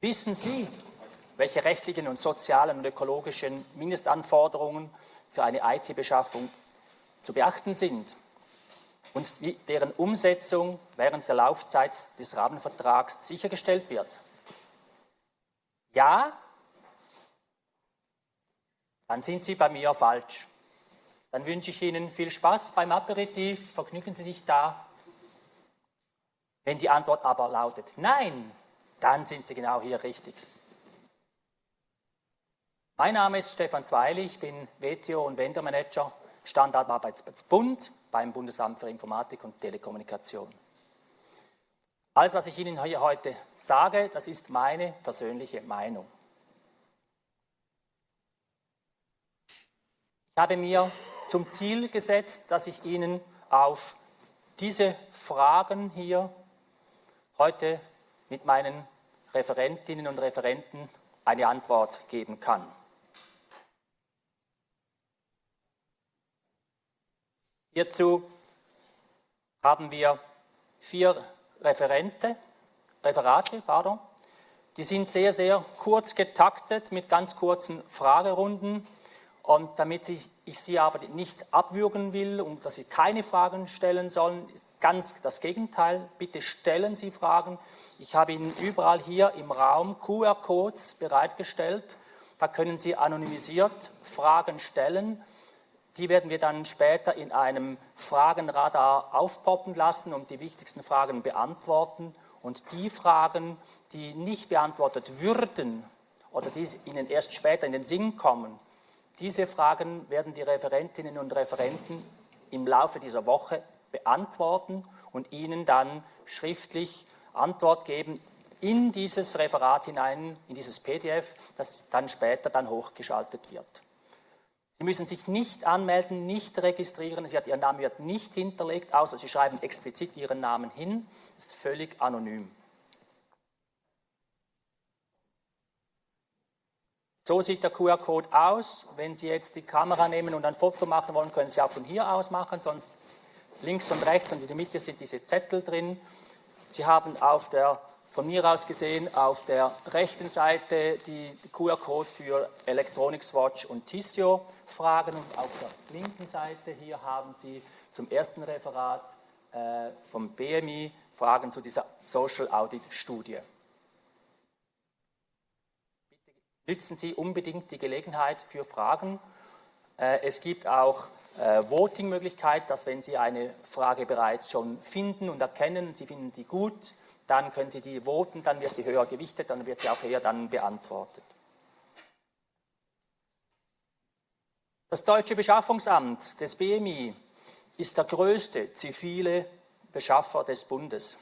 Wissen Sie, welche rechtlichen und sozialen und ökologischen Mindestanforderungen für eine IT-Beschaffung zu beachten sind und deren Umsetzung während der Laufzeit des Rahmenvertrags sichergestellt wird? Ja, dann sind Sie bei mir falsch. Dann wünsche ich Ihnen viel Spaß beim Aperitif, vergnügen Sie sich da. Wenn die Antwort aber lautet Nein, dann sind Sie genau hier richtig. Mein Name ist Stefan Zweili, ich bin WTO und Vendor-Manager Standardarbeitsplatz Bund beim Bundesamt für Informatik und Telekommunikation. Alles, was ich Ihnen hier heute sage, das ist meine persönliche Meinung. Ich habe mir zum Ziel gesetzt, dass ich Ihnen auf diese Fragen hier heute mit meinen Referentinnen und Referenten eine Antwort geben kann. Hierzu haben wir vier Referente, Referate, pardon. Die sind sehr, sehr kurz getaktet mit ganz kurzen Fragerunden. Und damit ich, ich Sie aber nicht abwürgen will und dass Sie keine Fragen stellen sollen, ist ganz das Gegenteil. Bitte stellen Sie Fragen. Ich habe Ihnen überall hier im Raum QR-Codes bereitgestellt. Da können Sie anonymisiert Fragen stellen. Die werden wir dann später in einem Fragenradar aufpoppen lassen und die wichtigsten Fragen beantworten. Und die Fragen, die nicht beantwortet würden oder die Ihnen erst später in den Sinn kommen, diese Fragen werden die Referentinnen und Referenten im Laufe dieser Woche beantworten und Ihnen dann schriftlich Antwort geben in dieses Referat hinein, in dieses PDF, das dann später dann hochgeschaltet wird. Sie müssen sich nicht anmelden, nicht registrieren, wird, Ihr Name wird nicht hinterlegt, außer Sie schreiben explizit Ihren Namen hin, das ist völlig anonym. So sieht der QR-Code aus. Wenn Sie jetzt die Kamera nehmen und ein Foto machen wollen, können Sie auch von hier aus machen, sonst links und rechts und in der Mitte sind diese Zettel drin. Sie haben auf der von mir aus gesehen auf der rechten Seite die QR-Code für Electronics Watch und Tissio Fragen und auf der linken Seite hier haben Sie zum ersten Referat äh, vom BMI Fragen zu dieser Social Audit Studie. Bitte nutzen Sie unbedingt die Gelegenheit für Fragen. Äh, es gibt auch äh, Voting-Möglichkeit, dass wenn Sie eine Frage bereits schon finden und erkennen, Sie finden die gut, dann können Sie die voten, dann wird sie höher gewichtet, dann wird sie auch höher dann beantwortet. Das Deutsche Beschaffungsamt des BMI ist der größte zivile Beschaffer des Bundes.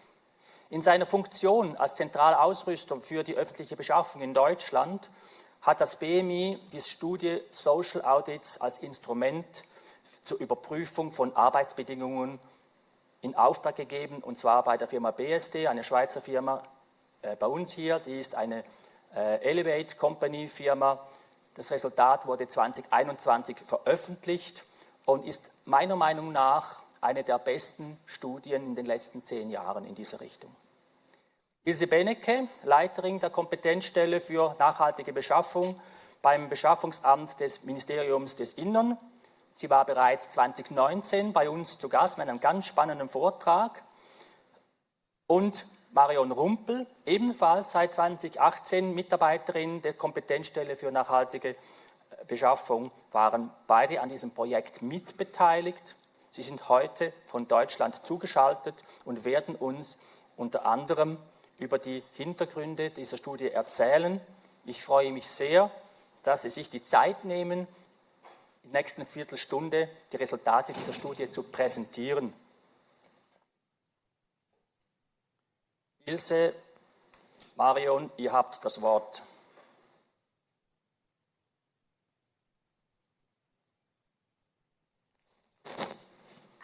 In seiner Funktion als Zentralausrüstung für die öffentliche Beschaffung in Deutschland hat das BMI die Studie Social Audits als Instrument zur Überprüfung von Arbeitsbedingungen in Auftrag gegeben, und zwar bei der Firma BSD, eine Schweizer Firma äh, bei uns hier, die ist eine äh, Elevate Company Firma. Das Resultat wurde 2021 veröffentlicht und ist meiner Meinung nach eine der besten Studien in den letzten zehn Jahren in dieser Richtung. Ilse Benecke, Leiterin der Kompetenzstelle für nachhaltige Beschaffung beim Beschaffungsamt des Ministeriums des Innern, Sie war bereits 2019 bei uns zu Gast mit einem ganz spannenden Vortrag. Und Marion Rumpel, ebenfalls seit 2018 Mitarbeiterin der Kompetenzstelle für nachhaltige Beschaffung, waren beide an diesem Projekt mitbeteiligt. Sie sind heute von Deutschland zugeschaltet und werden uns unter anderem über die Hintergründe dieser Studie erzählen. Ich freue mich sehr, dass Sie sich die Zeit nehmen, der nächsten Viertelstunde die Resultate dieser Studie zu präsentieren. Ilse, Marion, ihr habt das Wort.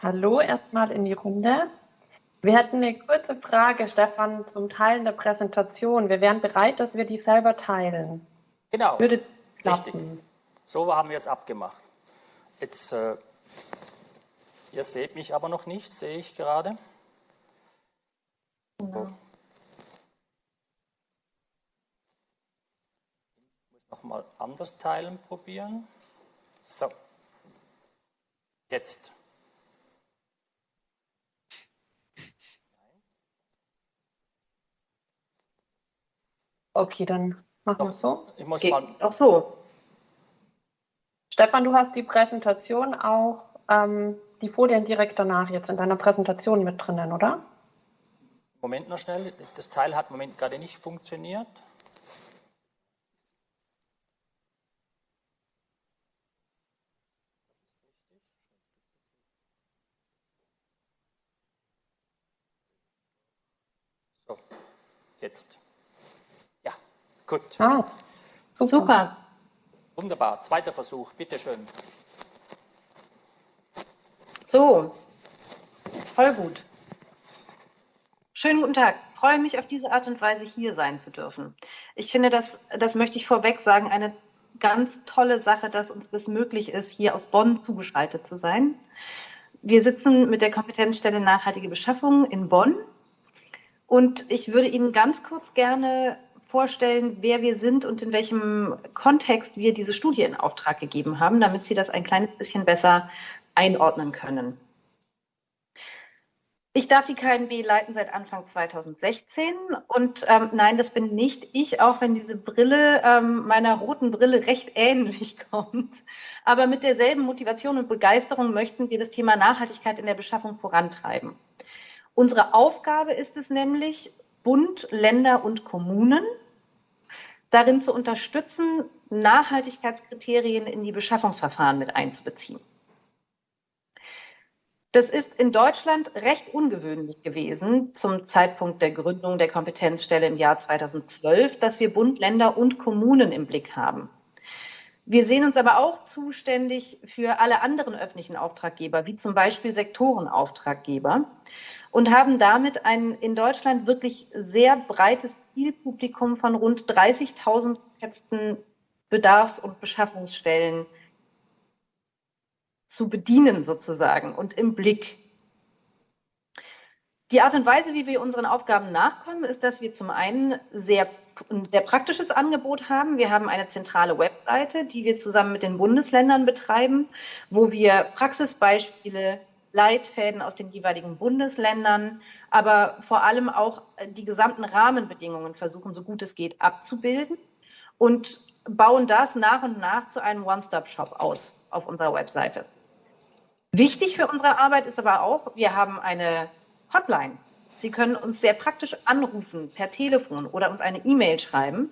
Hallo erstmal in die Runde. Wir hätten eine kurze Frage, Stefan, zum Teilen der Präsentation. Wir wären bereit, dass wir die selber teilen. Genau. Würde klappen. Richtig. So haben wir es abgemacht. Jetzt, äh, ihr seht mich aber noch nicht, sehe ich gerade. So. Nochmal anders teilen probieren. So. Jetzt. Okay, dann machen wir es so. Ich muss Geht mal. auch so. Stefan, du hast die Präsentation auch, ähm, die Folien direkt danach jetzt in deiner Präsentation mit drinnen, oder? Moment noch schnell. Das Teil hat im Moment gerade nicht funktioniert. So, jetzt. Ja, gut. Ah, super. Wunderbar. Zweiter Versuch, bitteschön. So, voll gut. Schönen guten Tag. Ich freue mich auf diese Art und Weise hier sein zu dürfen. Ich finde das, das möchte ich vorweg sagen, eine ganz tolle Sache, dass uns das möglich ist, hier aus Bonn zugeschaltet zu sein. Wir sitzen mit der Kompetenzstelle Nachhaltige Beschaffung in Bonn und ich würde Ihnen ganz kurz gerne vorstellen, wer wir sind und in welchem Kontext wir diese Studie in Auftrag gegeben haben, damit Sie das ein kleines bisschen besser einordnen können. Ich darf die KNB leiten seit Anfang 2016 und ähm, nein, das bin nicht ich, auch wenn diese Brille ähm, meiner roten Brille recht ähnlich kommt. Aber mit derselben Motivation und Begeisterung möchten wir das Thema Nachhaltigkeit in der Beschaffung vorantreiben. Unsere Aufgabe ist es nämlich, Bund, Länder und Kommunen darin zu unterstützen, Nachhaltigkeitskriterien in die Beschaffungsverfahren mit einzubeziehen. Das ist in Deutschland recht ungewöhnlich gewesen zum Zeitpunkt der Gründung der Kompetenzstelle im Jahr 2012, dass wir Bund, Länder und Kommunen im Blick haben. Wir sehen uns aber auch zuständig für alle anderen öffentlichen Auftraggeber, wie zum Beispiel Sektorenauftraggeber, und haben damit ein in Deutschland wirklich sehr breites Zielpublikum von rund 30.000 geschätzten Bedarfs- und Beschaffungsstellen zu bedienen sozusagen und im Blick. Die Art und Weise, wie wir unseren Aufgaben nachkommen, ist, dass wir zum einen sehr, ein sehr praktisches Angebot haben. Wir haben eine zentrale Webseite, die wir zusammen mit den Bundesländern betreiben, wo wir Praxisbeispiele, Leitfäden aus den jeweiligen Bundesländern, aber vor allem auch die gesamten Rahmenbedingungen versuchen, so gut es geht, abzubilden und bauen das nach und nach zu einem One-Stop-Shop aus auf unserer Webseite. Wichtig für unsere Arbeit ist aber auch, wir haben eine Hotline. Sie können uns sehr praktisch anrufen per Telefon oder uns eine E-Mail schreiben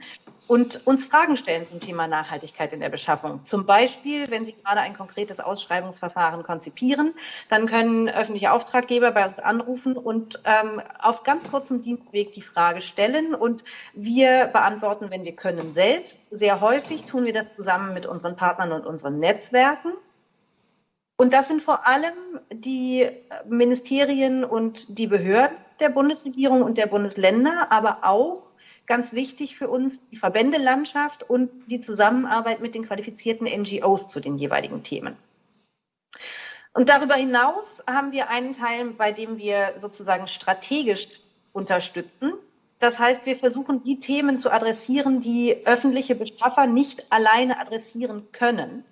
und uns Fragen stellen zum Thema Nachhaltigkeit in der Beschaffung. Zum Beispiel, wenn Sie gerade ein konkretes Ausschreibungsverfahren konzipieren, dann können öffentliche Auftraggeber bei uns anrufen und ähm, auf ganz kurzem Dienstweg die Frage stellen und wir beantworten, wenn wir können, selbst. Sehr häufig tun wir das zusammen mit unseren Partnern und unseren Netzwerken. Und das sind vor allem die Ministerien und die Behörden der Bundesregierung und der Bundesländer, aber auch ganz wichtig für uns die Verbändelandschaft und die Zusammenarbeit mit den qualifizierten NGOs zu den jeweiligen Themen. Und darüber hinaus haben wir einen Teil, bei dem wir sozusagen strategisch unterstützen. Das heißt, wir versuchen, die Themen zu adressieren, die öffentliche Beschaffer nicht alleine adressieren können,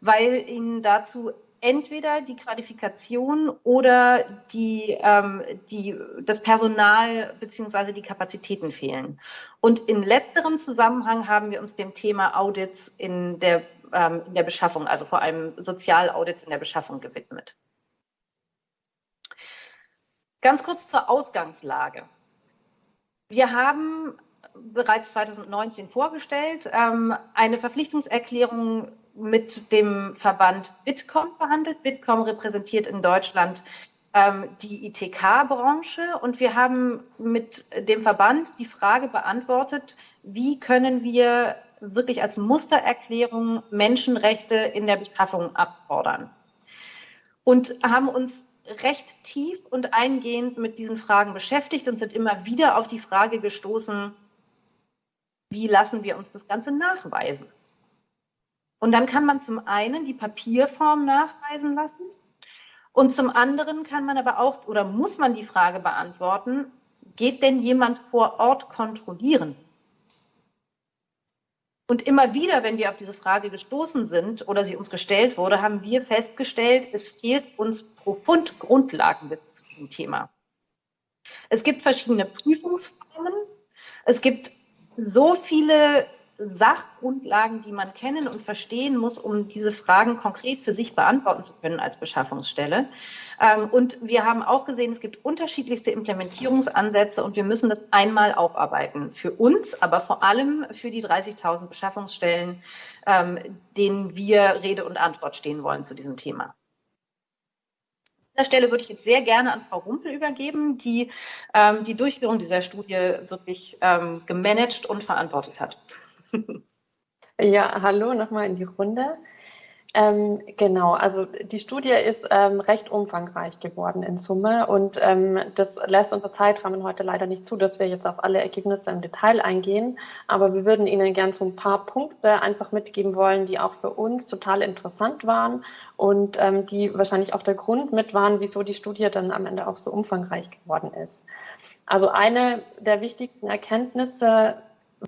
weil ihnen dazu entweder die Qualifikation oder die, ähm, die, das Personal beziehungsweise die Kapazitäten fehlen. Und in letzterem Zusammenhang haben wir uns dem Thema Audits in der, ähm, in der Beschaffung, also vor allem Sozialaudits in der Beschaffung gewidmet. Ganz kurz zur Ausgangslage. Wir haben bereits 2019 vorgestellt, ähm, eine Verpflichtungserklärung mit dem Verband Bitkom verhandelt. Bitkom repräsentiert in Deutschland ähm, die ITK-Branche und wir haben mit dem Verband die Frage beantwortet, wie können wir wirklich als Mustererklärung Menschenrechte in der Beschaffung abfordern. Und haben uns recht tief und eingehend mit diesen Fragen beschäftigt und sind immer wieder auf die Frage gestoßen, wie lassen wir uns das Ganze nachweisen? Und dann kann man zum einen die Papierform nachweisen lassen und zum anderen kann man aber auch oder muss man die Frage beantworten, geht denn jemand vor Ort kontrollieren? Und immer wieder, wenn wir auf diese Frage gestoßen sind oder sie uns gestellt wurde, haben wir festgestellt, es fehlt uns profund Grundlagenwissen zu diesem Thema. Es gibt verschiedene Prüfungsformen. Es gibt so viele Sachgrundlagen, die man kennen und verstehen muss, um diese Fragen konkret für sich beantworten zu können als Beschaffungsstelle. Ähm, und wir haben auch gesehen, es gibt unterschiedlichste Implementierungsansätze und wir müssen das einmal aufarbeiten. Für uns, aber vor allem für die 30.000 Beschaffungsstellen, ähm, denen wir Rede und Antwort stehen wollen zu diesem Thema. An dieser Stelle würde ich jetzt sehr gerne an Frau Rumpel übergeben, die ähm, die Durchführung dieser Studie wirklich gemanagt und verantwortet hat. Ja, hallo nochmal in die Runde. Ähm, genau, also die Studie ist ähm, recht umfangreich geworden in Summe und ähm, das lässt unser Zeitrahmen heute leider nicht zu, dass wir jetzt auf alle Ergebnisse im Detail eingehen, aber wir würden Ihnen gern so ein paar Punkte einfach mitgeben wollen, die auch für uns total interessant waren und ähm, die wahrscheinlich auch der Grund mit waren, wieso die Studie dann am Ende auch so umfangreich geworden ist. Also eine der wichtigsten Erkenntnisse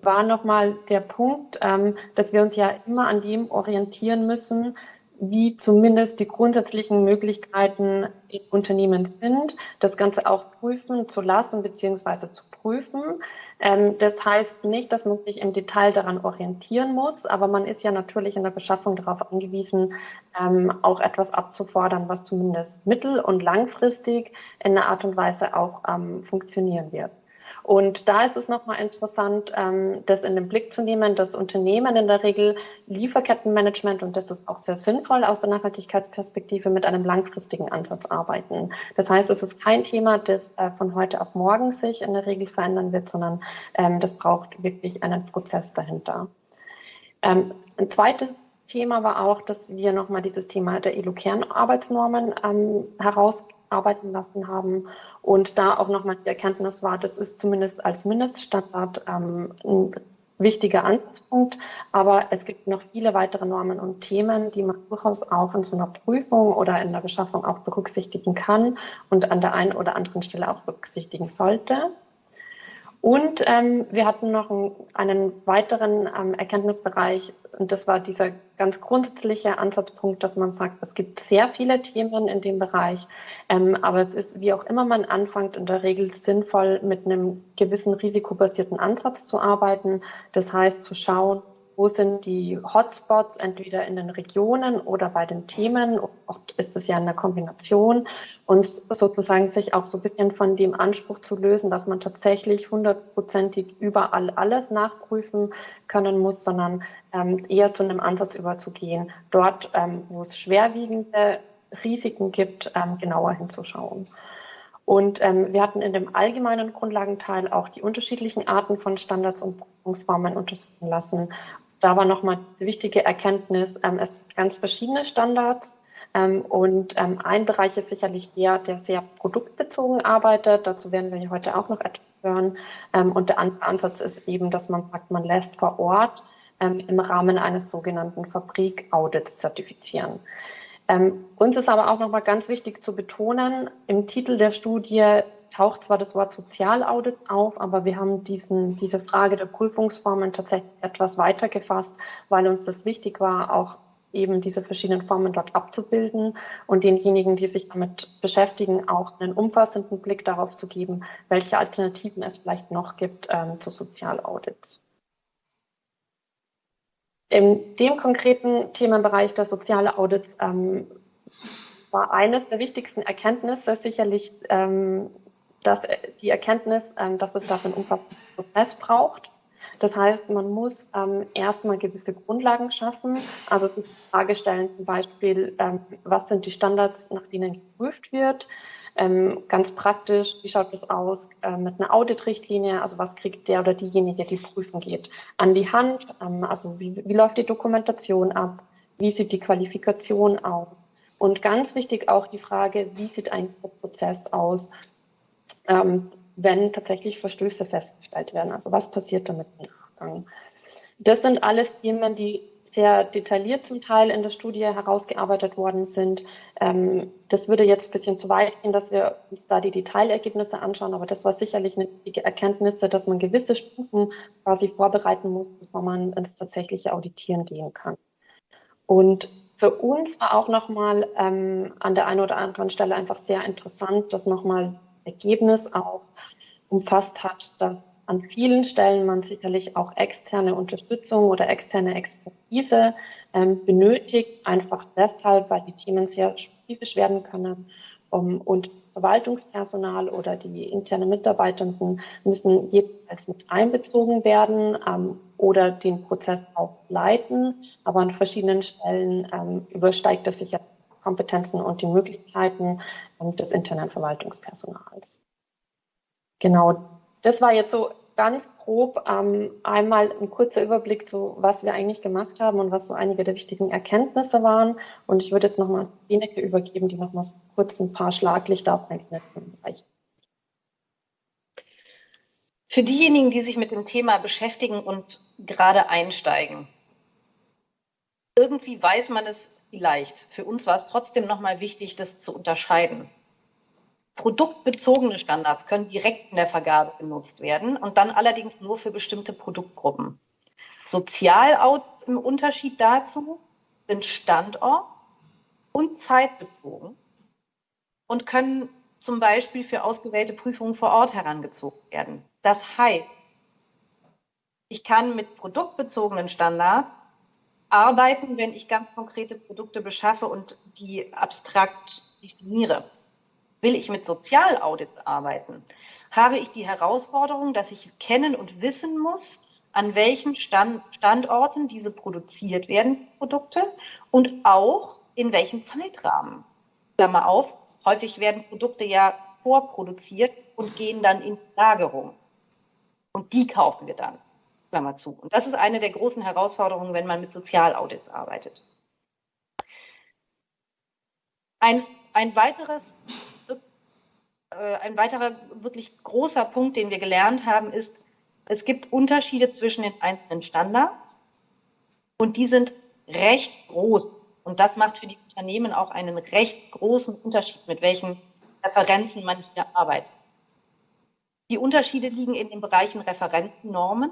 war nochmal der Punkt, ähm, dass wir uns ja immer an dem orientieren müssen, wie zumindest die grundsätzlichen Möglichkeiten in Unternehmen sind, das Ganze auch prüfen zu lassen bzw. zu prüfen. Ähm, das heißt nicht, dass man sich im Detail daran orientieren muss, aber man ist ja natürlich in der Beschaffung darauf angewiesen, ähm, auch etwas abzufordern, was zumindest mittel- und langfristig in einer Art und Weise auch ähm, funktionieren wird. Und da ist es nochmal interessant, ähm, das in den Blick zu nehmen, dass Unternehmen in der Regel Lieferkettenmanagement, und das ist auch sehr sinnvoll aus der Nachhaltigkeitsperspektive, mit einem langfristigen Ansatz arbeiten. Das heißt, es ist kein Thema, das äh, von heute auf morgen sich in der Regel verändern wird, sondern ähm, das braucht wirklich einen Prozess dahinter. Ähm, ein zweites Thema war auch, dass wir nochmal dieses Thema der ILO-Kernarbeitsnormen ähm, herausarbeiten lassen haben und da auch nochmal die Erkenntnis war, das ist zumindest als Mindeststandard ähm, ein wichtiger Ansatzpunkt, aber es gibt noch viele weitere Normen und Themen, die man durchaus auch in so einer Prüfung oder in der Beschaffung auch berücksichtigen kann und an der einen oder anderen Stelle auch berücksichtigen sollte. Und ähm, wir hatten noch einen, weiteren ähm, Erkenntnisbereich, und das war dieser ganz grundsätzliche Ansatzpunkt, dass man sagt, es gibt sehr viele Themen in dem Bereich, ähm, aber es ist, wie auch immer man anfängt, in der Regel sinnvoll, mit einem gewissen risikobasierten Ansatz zu arbeiten. Das heißt, zu schauen, wo sind die Hotspots, entweder in den Regionen oder bei den Themen. Oft ist es ja eine Kombination und sozusagen sich auch so ein bisschen von dem Anspruch zu lösen, dass man tatsächlich hundertprozentig überall alles nachprüfen können muss, sondern ähm, eher zu einem Ansatz überzugehen, dort, ähm, wo es schwerwiegende Risiken gibt, ähm, genauer hinzuschauen. Und ähm, wir hatten in dem allgemeinen Grundlagenteil auch die unterschiedlichen Arten von Standards und Prüfungsformen untersuchen lassen da war nochmal eine wichtige Erkenntnis, ähm, es gibt ganz verschiedene Standards. Ähm, und ähm, ein Bereich ist sicherlich der, der sehr produktbezogen arbeitet. Dazu werden wir heute auch noch etwas hören. Ähm, und der andere Ansatz ist eben, dass man sagt, man lässt vor Ort ähm, im Rahmen eines sogenannten Fabrik-Audits zertifizieren. Ähm, uns ist aber auch nochmal ganz wichtig zu betonen, im Titel der Studie taucht zwar das Wort Sozialaudits auf, aber wir haben diesen, diese Frage der Prüfungsformen tatsächlich etwas weiter gefasst, weil uns das wichtig war, auch eben diese verschiedenen Formen dort abzubilden und denjenigen, die sich damit beschäftigen, auch einen umfassenden Blick darauf zu geben, welche Alternativen es vielleicht noch gibt ähm, zu Sozialaudits. In dem konkreten Themenbereich der soziale Audits ähm, war eines der wichtigsten Erkenntnisse sicherlich ähm, dass die Erkenntnis, ähm, dass es dafür einen umfassenden Prozess braucht. Das heißt, man muss ähm, erstmal gewisse Grundlagen schaffen. Also sich die Frage stellen zum Beispiel, ähm, was sind die Standards, nach denen geprüft wird? Ähm, ganz praktisch, wie schaut das aus äh, mit einer Audit-Richtlinie? Also was kriegt der oder diejenige, die prüfen geht, an die Hand? Ähm, also wie, wie läuft die Dokumentation ab? Wie sieht die Qualifikation aus? Und ganz wichtig auch die Frage, wie sieht ein Prozess aus? Ähm, wenn tatsächlich Verstöße festgestellt werden. Also was passiert damit im Nachgang? Das sind alles Themen, die sehr detailliert zum Teil in der Studie herausgearbeitet worden sind. Ähm, das würde jetzt ein bisschen zu weit gehen, dass wir uns da die Detailergebnisse anschauen, aber das war sicherlich eine wichtige Erkenntnis, dass man gewisse Stufen quasi vorbereiten muss, bevor man ins tatsächliche Auditieren gehen kann. Und für uns war auch nochmal ähm, an der einen oder anderen Stelle einfach sehr interessant, dass nochmal Ergebnis auch umfasst hat, dass an vielen Stellen man sicherlich auch externe Unterstützung oder externe Expertise ähm, benötigt, einfach deshalb, weil die Themen sehr spezifisch werden können. Um, und Verwaltungspersonal oder die internen Mitarbeitenden müssen jeweils mit einbezogen werden ähm, oder den Prozess auch leiten. Aber an verschiedenen Stellen ähm, übersteigt das sicher Kompetenzen und die Möglichkeiten ähm, des internen Verwaltungspersonals. Genau, das war jetzt so ganz grob ähm, einmal ein kurzer Überblick zu, was wir eigentlich gemacht haben und was so einige der wichtigen Erkenntnisse waren. Und ich würde jetzt nochmal Beneke übergeben, die nochmal so kurz ein paar Schlaglichter auf einzelne Bereiche. Für diejenigen, die sich mit dem Thema beschäftigen und gerade einsteigen, irgendwie weiß man es vielleicht. Für uns war es trotzdem nochmal wichtig, das zu unterscheiden. Produktbezogene Standards können direkt in der Vergabe genutzt werden und dann allerdings nur für bestimmte Produktgruppen. Sozial im Unterschied dazu sind Standort und zeitbezogen und können zum Beispiel für ausgewählte Prüfungen vor Ort herangezogen werden. Das heißt, ich kann mit produktbezogenen Standards arbeiten, wenn ich ganz konkrete Produkte beschaffe und die abstrakt definiere. Will ich mit Sozialaudits arbeiten, habe ich die Herausforderung, dass ich kennen und wissen muss, an welchen Stand, Standorten diese produziert werden, Produkte, und auch in welchem Zeitrahmen. Klammer auf, häufig werden Produkte ja vorproduziert und gehen dann in Lagerung. Und die kaufen wir dann. Klammer zu. Und das ist eine der großen Herausforderungen, wenn man mit Sozialaudits arbeitet. Ein, ein weiteres äh, ein weiterer wirklich großer Punkt, den wir gelernt haben, ist, es gibt Unterschiede zwischen den einzelnen Standards und die sind recht groß. Und das macht für die Unternehmen auch einen recht großen Unterschied, mit welchen Referenzen man hier arbeitet. Die Unterschiede liegen in den Bereichen Referentennormen,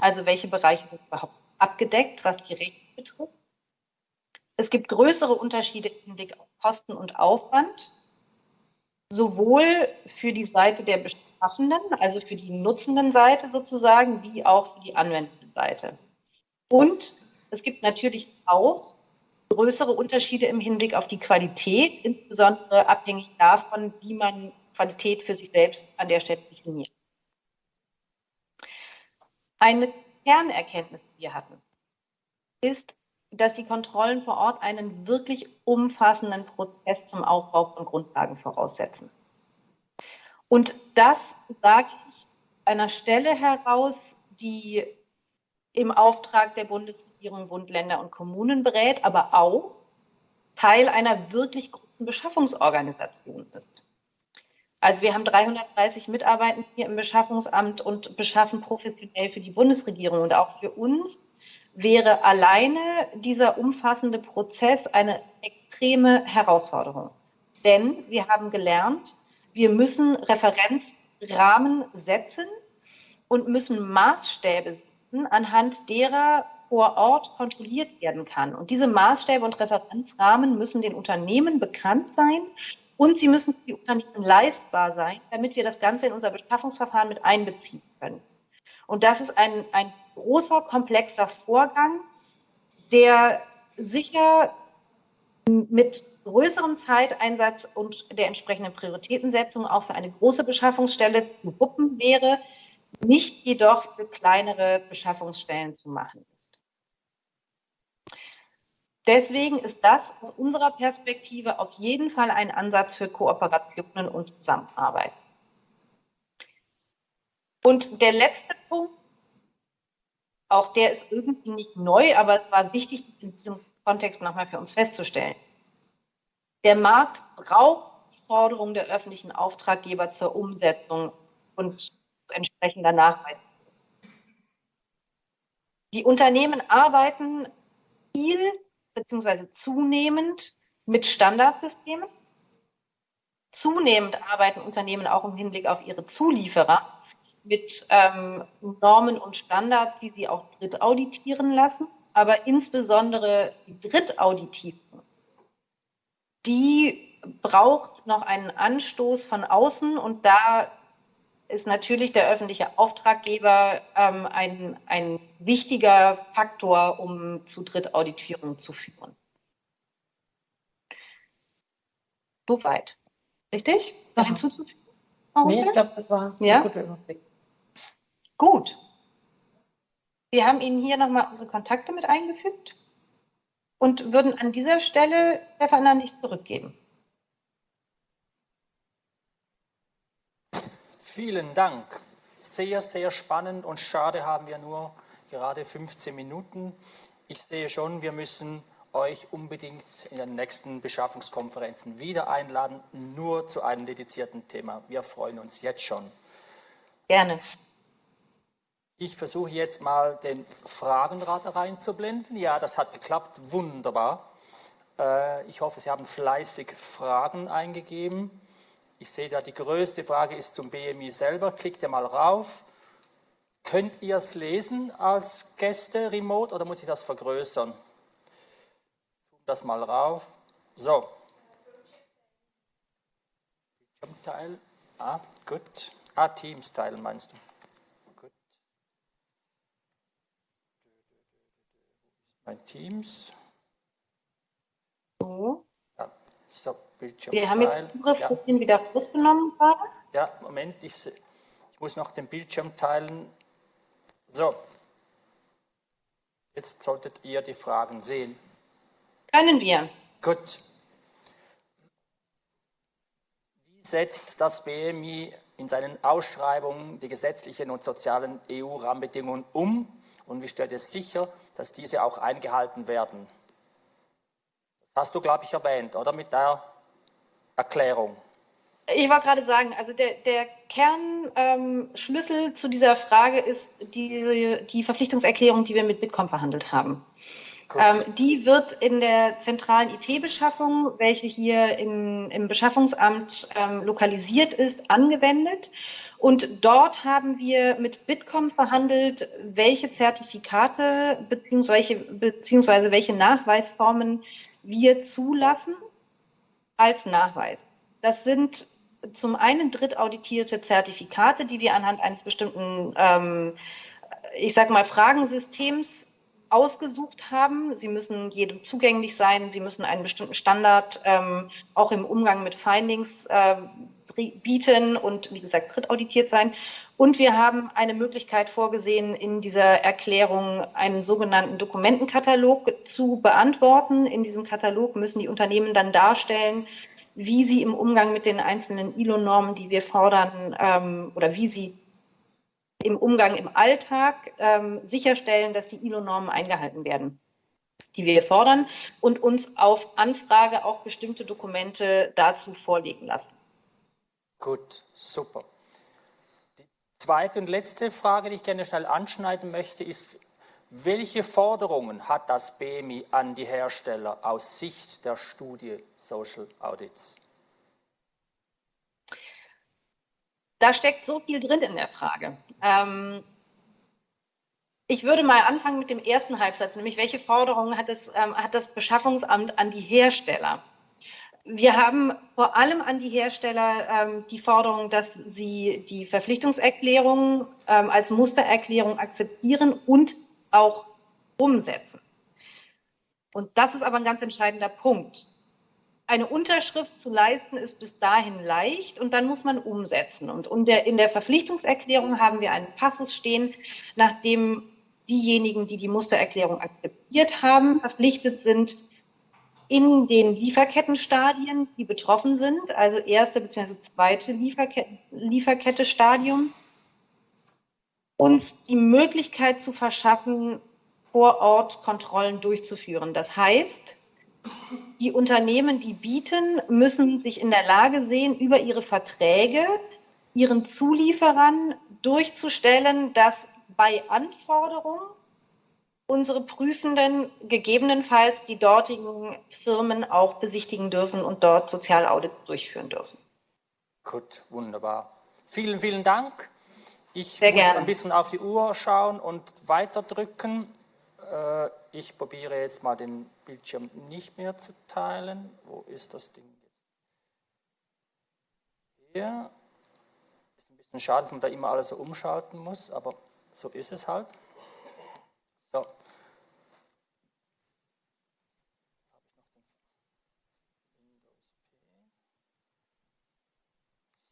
also welche Bereiche sind überhaupt abgedeckt, was die Rechte betrifft. Es gibt größere Unterschiede im Hinblick auf Kosten und Aufwand sowohl für die Seite der Beschaffenden, also für die nutzenden Seite sozusagen, wie auch für die anwendende Seite. Und es gibt natürlich auch größere Unterschiede im Hinblick auf die Qualität, insbesondere abhängig davon, wie man Qualität für sich selbst an der Stelle definiert. Eine Kernerkenntnis, die wir hatten, ist, dass die Kontrollen vor Ort einen wirklich umfassenden Prozess zum Aufbau von Grundlagen voraussetzen. Und das sage ich einer Stelle heraus, die im Auftrag der Bundesregierung, Bund, Länder und Kommunen berät, aber auch Teil einer wirklich großen Beschaffungsorganisation ist. Also wir haben 330 Mitarbeiter hier im Beschaffungsamt und beschaffen professionell für die Bundesregierung. Und auch für uns wäre alleine dieser umfassende Prozess eine extreme Herausforderung. Denn wir haben gelernt, wir müssen Referenzrahmen setzen und müssen Maßstäbe setzen, anhand derer vor Ort kontrolliert werden kann. Und diese Maßstäbe und Referenzrahmen müssen den Unternehmen bekannt sein und sie müssen für die Unternehmen leistbar sein, damit wir das Ganze in unser Beschaffungsverfahren mit einbeziehen können. Und das ist ein, ein großer, komplexer Vorgang, der sicher mit größerem Zeiteinsatz und der entsprechenden Prioritätensetzung auch für eine große Beschaffungsstelle zu wuppen wäre, nicht jedoch für kleinere Beschaffungsstellen zu machen. Deswegen ist das aus unserer Perspektive auf jeden Fall ein Ansatz für Kooperationen und Zusammenarbeit. Und der letzte Punkt, auch der ist irgendwie nicht neu, aber es war wichtig, in diesem Kontext nochmal für uns festzustellen. Der Markt braucht die Forderung der öffentlichen Auftraggeber zur Umsetzung und entsprechender Nachweis. Die Unternehmen arbeiten viel beziehungsweise zunehmend mit Standardsystemen. Zunehmend arbeiten Unternehmen auch im Hinblick auf ihre Zulieferer mit ähm, Normen und Standards, die sie auch dritt auditieren lassen. Aber insbesondere die Drittauditierung, die braucht noch einen Anstoß von außen und da ist natürlich der öffentliche Auftraggeber ähm, ein, ein wichtiger Faktor, um zu Drittauditierung zu führen. Soweit. Richtig? Noch hinzuzufügen? Nee, ich glaube, das war ja? ein guter Überblick. Gut. Wir haben Ihnen hier nochmal unsere Kontakte mit eingefügt und würden an dieser Stelle Stefan an dich zurückgeben. Vielen Dank. Sehr, sehr spannend und schade haben wir nur gerade 15 Minuten. Ich sehe schon, wir müssen euch unbedingt in den nächsten Beschaffungskonferenzen wieder einladen, nur zu einem dedizierten Thema. Wir freuen uns jetzt schon. Gerne. Ich versuche jetzt mal den Fragenrad reinzublenden. Ja, das hat geklappt. Wunderbar. Äh, ich hoffe, Sie haben fleißig Fragen eingegeben. Ich sehe da, die größte Frage ist zum BMI selber. Klickt ihr mal rauf. Könnt ihr es lesen als Gäste remote oder muss ich das vergrößern? Zoom das mal rauf. So. Bildschirmteil. Ah, gut. Ah, Teams teilen meinst du? Gut. Mein Teams. So. Ja, so. Bildschirm Wir haben jetzt Zugriff ja. wieder rausgenommen gerade. Ja, Moment, ich, ich muss noch den Bildschirm teilen. So. Jetzt solltet ihr die Fragen sehen. Können wir. Gut. Wie setzt das BMI in seinen Ausschreibungen die gesetzlichen und sozialen EU-Rahmenbedingungen um und wie stellt es sicher, dass diese auch eingehalten werden? Das hast du, glaube ich, erwähnt, oder? Mit der Erklärung? Ich wollte gerade sagen, also der, der Kernschlüssel ähm, zu dieser Frage ist die, die Verpflichtungserklärung, die wir mit Bitkom verhandelt haben. Ähm, die wird in der zentralen IT-Beschaffung, welche hier in, im Beschaffungsamt ähm, lokalisiert ist, angewendet. Und dort haben wir mit Bitkom verhandelt, welche Zertifikate beziehungsweise, beziehungsweise welche Nachweisformen wir zulassen als Nachweis. Das sind zum einen drittauditierte Zertifikate, die wir anhand eines bestimmten, ähm, ich sag mal, Fragensystems ausgesucht haben. Sie müssen jedem zugänglich sein. Sie müssen einen bestimmten Standard ähm, auch im Umgang mit Findings äh, bieten und, wie gesagt, drittauditiert sein. Und wir haben eine Möglichkeit vorgesehen, in dieser Erklärung einen sogenannten Dokumentenkatalog zu beantworten. In diesem Katalog müssen die Unternehmen dann darstellen, wie sie im Umgang mit den einzelnen ILO-Normen, die wir fordern, ähm, oder wie sie im Umgang im Alltag ähm, sicherstellen, dass die ILO-Normen eingehalten werden, die wir fordern und uns auf Anfrage auch bestimmte Dokumente dazu vorlegen lassen. Gut, super. Zweite und letzte Frage, die ich gerne schnell anschneiden möchte, ist, welche Forderungen hat das BMI an die Hersteller aus Sicht der Studie Social Audits? Da steckt so viel drin in der Frage. Ähm, ich würde mal anfangen mit dem ersten Halbsatz, nämlich welche Forderungen hat, es, ähm, hat das Beschaffungsamt an die Hersteller? Wir haben vor allem an die Hersteller ähm, die Forderung, dass sie die Verpflichtungserklärung ähm, als Mustererklärung akzeptieren und auch umsetzen. Und das ist aber ein ganz entscheidender Punkt. Eine Unterschrift zu leisten ist bis dahin leicht und dann muss man umsetzen. Und in der Verpflichtungserklärung haben wir einen Passus stehen, nachdem diejenigen, die die Mustererklärung akzeptiert haben, verpflichtet sind, in den Lieferkettenstadien, die betroffen sind, also erste bzw. zweite Lieferkette, Lieferkette Stadium, uns die Möglichkeit zu verschaffen, vor Ort Kontrollen durchzuführen. Das heißt, die Unternehmen, die bieten, müssen sich in der Lage sehen, über ihre Verträge ihren Zulieferern durchzustellen, dass bei Anforderung unsere Prüfenden gegebenenfalls die dortigen Firmen auch besichtigen dürfen und dort Sozialaudits durchführen dürfen. Gut, wunderbar. Vielen, vielen Dank. Ich Sehr muss gerne. ein bisschen auf die Uhr schauen und weiterdrücken. Äh, ich probiere jetzt mal den Bildschirm nicht mehr zu teilen. Wo ist das Ding jetzt? Hier. Ist ein bisschen schade, dass man da immer alles so umschalten muss, aber so ist es halt. So.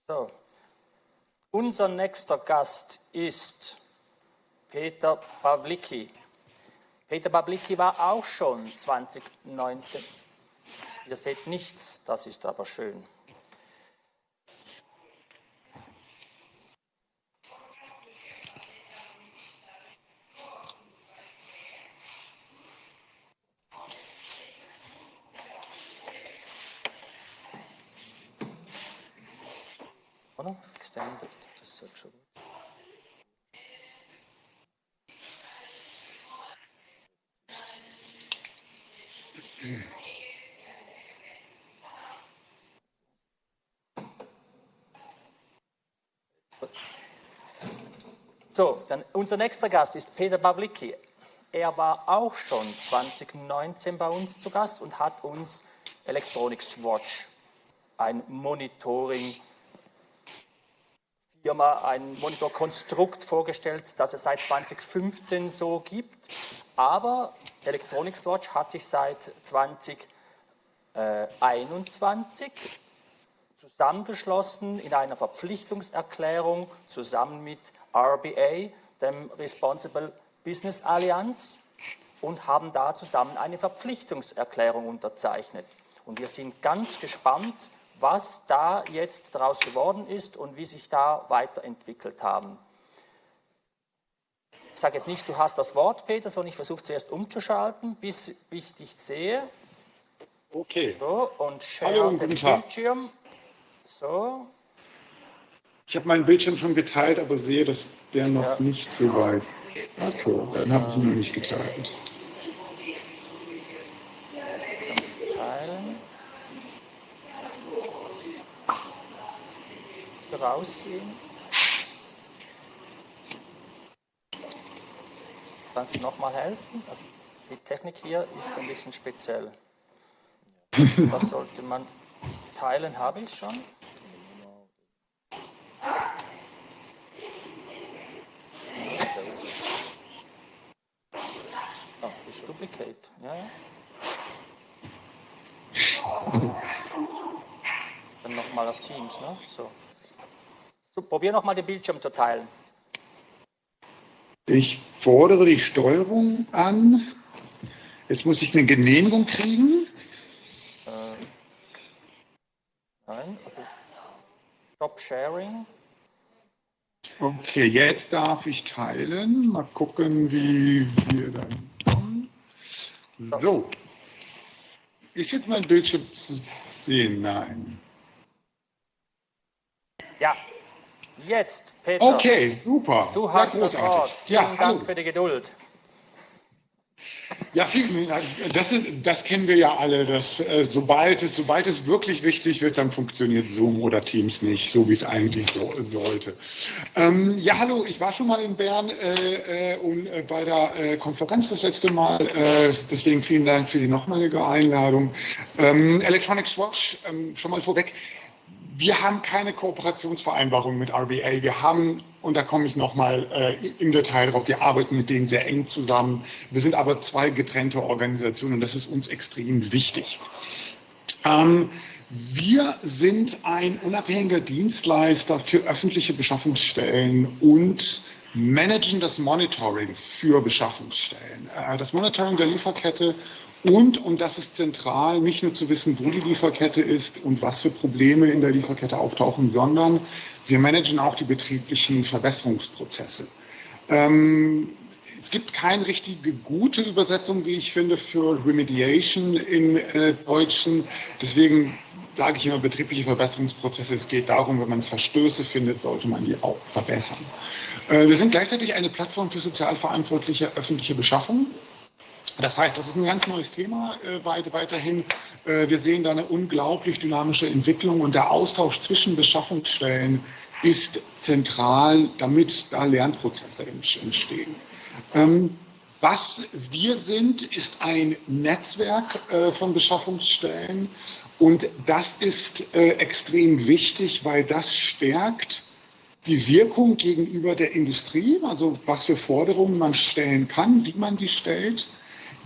So, unser nächster Gast ist Peter Pawlicki. Peter Pawlicki war auch schon 2019. Ihr seht nichts, das ist aber schön. Oder? Extended, das ist schon gut. So, dann unser nächster Gast ist Peter Pawlicki. Er war auch schon 2019 bei uns zu Gast und hat uns Electronics Watch, ein Monitoring Firma ein Monitorkonstrukt vorgestellt, das es seit 2015 so gibt. Aber Electronics Watch hat sich seit 2021 zusammengeschlossen in einer Verpflichtungserklärung zusammen mit RBA, dem Responsible Business Allianz, und haben da zusammen eine Verpflichtungserklärung unterzeichnet. Und wir sind ganz gespannt, was da jetzt daraus geworden ist und wie sich da weiterentwickelt haben. Ich sage jetzt nicht, du hast das Wort, Peter, sondern ich versuche zuerst umzuschalten, bis ich dich sehe. Okay. So, und share Hallo, den. Bildschirm. So, Ich habe meinen Bildschirm schon geteilt, aber sehe, dass der noch Ja. nicht so weit. Okay, dann habe ich ihn noch nicht geteilt. teilen. Rausgehen. Kannst du nochmal helfen? Also die Technik hier ist ein bisschen speziell. Das sollte man teilen, habe ich schon. Oh, ist Duplicate. Ja, ja. Dann nochmal auf Teams, ne? So. so probier nochmal den Bildschirm zu teilen. Ich fordere die Steuerung an. Jetzt muss ich eine Genehmigung kriegen. Nein, also Stop Sharing. Okay, jetzt darf ich teilen. Mal gucken, wie wir dann. So. Ist jetzt mein Bildschirm zu sehen? Nein. Ja, jetzt, Peter. Okay, super. Du hast das. Wort. Vielen Ja, Dank hallo. für die Geduld. Ja, vielen Dank. Das, das kennen wir ja alle, dass äh, sobald, es, sobald es wirklich wichtig wird, dann funktioniert Zoom oder Teams nicht, so wie es eigentlich so, sollte. Ähm, ja, hallo, ich war schon mal in Bern äh, äh, und, äh, bei der äh, Konferenz das letzte Mal, deswegen vielen Dank für die nochmalige Einladung. Ähm, Electronics Watch, ähm, schon mal vorweg, wir haben keine Kooperationsvereinbarung mit RBA. Wir haben, und da komme ich nochmal äh, im Detail drauf, wir arbeiten mit denen sehr eng zusammen. Wir sind aber zwei getrennte Organisationen und das ist uns extrem wichtig. Ähm, wir sind ein unabhängiger Dienstleister für öffentliche Beschaffungsstellen und managen das Monitoring für Beschaffungsstellen. Äh, Das Monitoring der Lieferkette und, und das ist zentral, nicht nur zu wissen, wo die Lieferkette ist und was für Probleme in der Lieferkette auftauchen, sondern wir managen auch die betrieblichen Verbesserungsprozesse. Ähm, es gibt keine richtige gute Übersetzung, wie ich finde, für Remediation im äh, Deutschen. Deswegen sage ich immer betriebliche Verbesserungsprozesse. Es geht darum, wenn man Verstöße findet, sollte man die auch verbessern. Äh, wir sind gleichzeitig eine Plattform für sozial verantwortliche öffentliche Beschaffung. Das heißt, das ist ein ganz neues Thema äh, weiterhin. Äh, wir sehen da eine unglaublich dynamische Entwicklung und der Austausch zwischen Beschaffungsstellen ist zentral, damit da Lernprozesse entstehen. Ähm, was wir sind, ist ein Netzwerk äh, von Beschaffungsstellen und das ist äh, extrem wichtig, weil das stärkt die Wirkung gegenüber der Industrie, also was für Forderungen man stellen kann, wie man die stellt.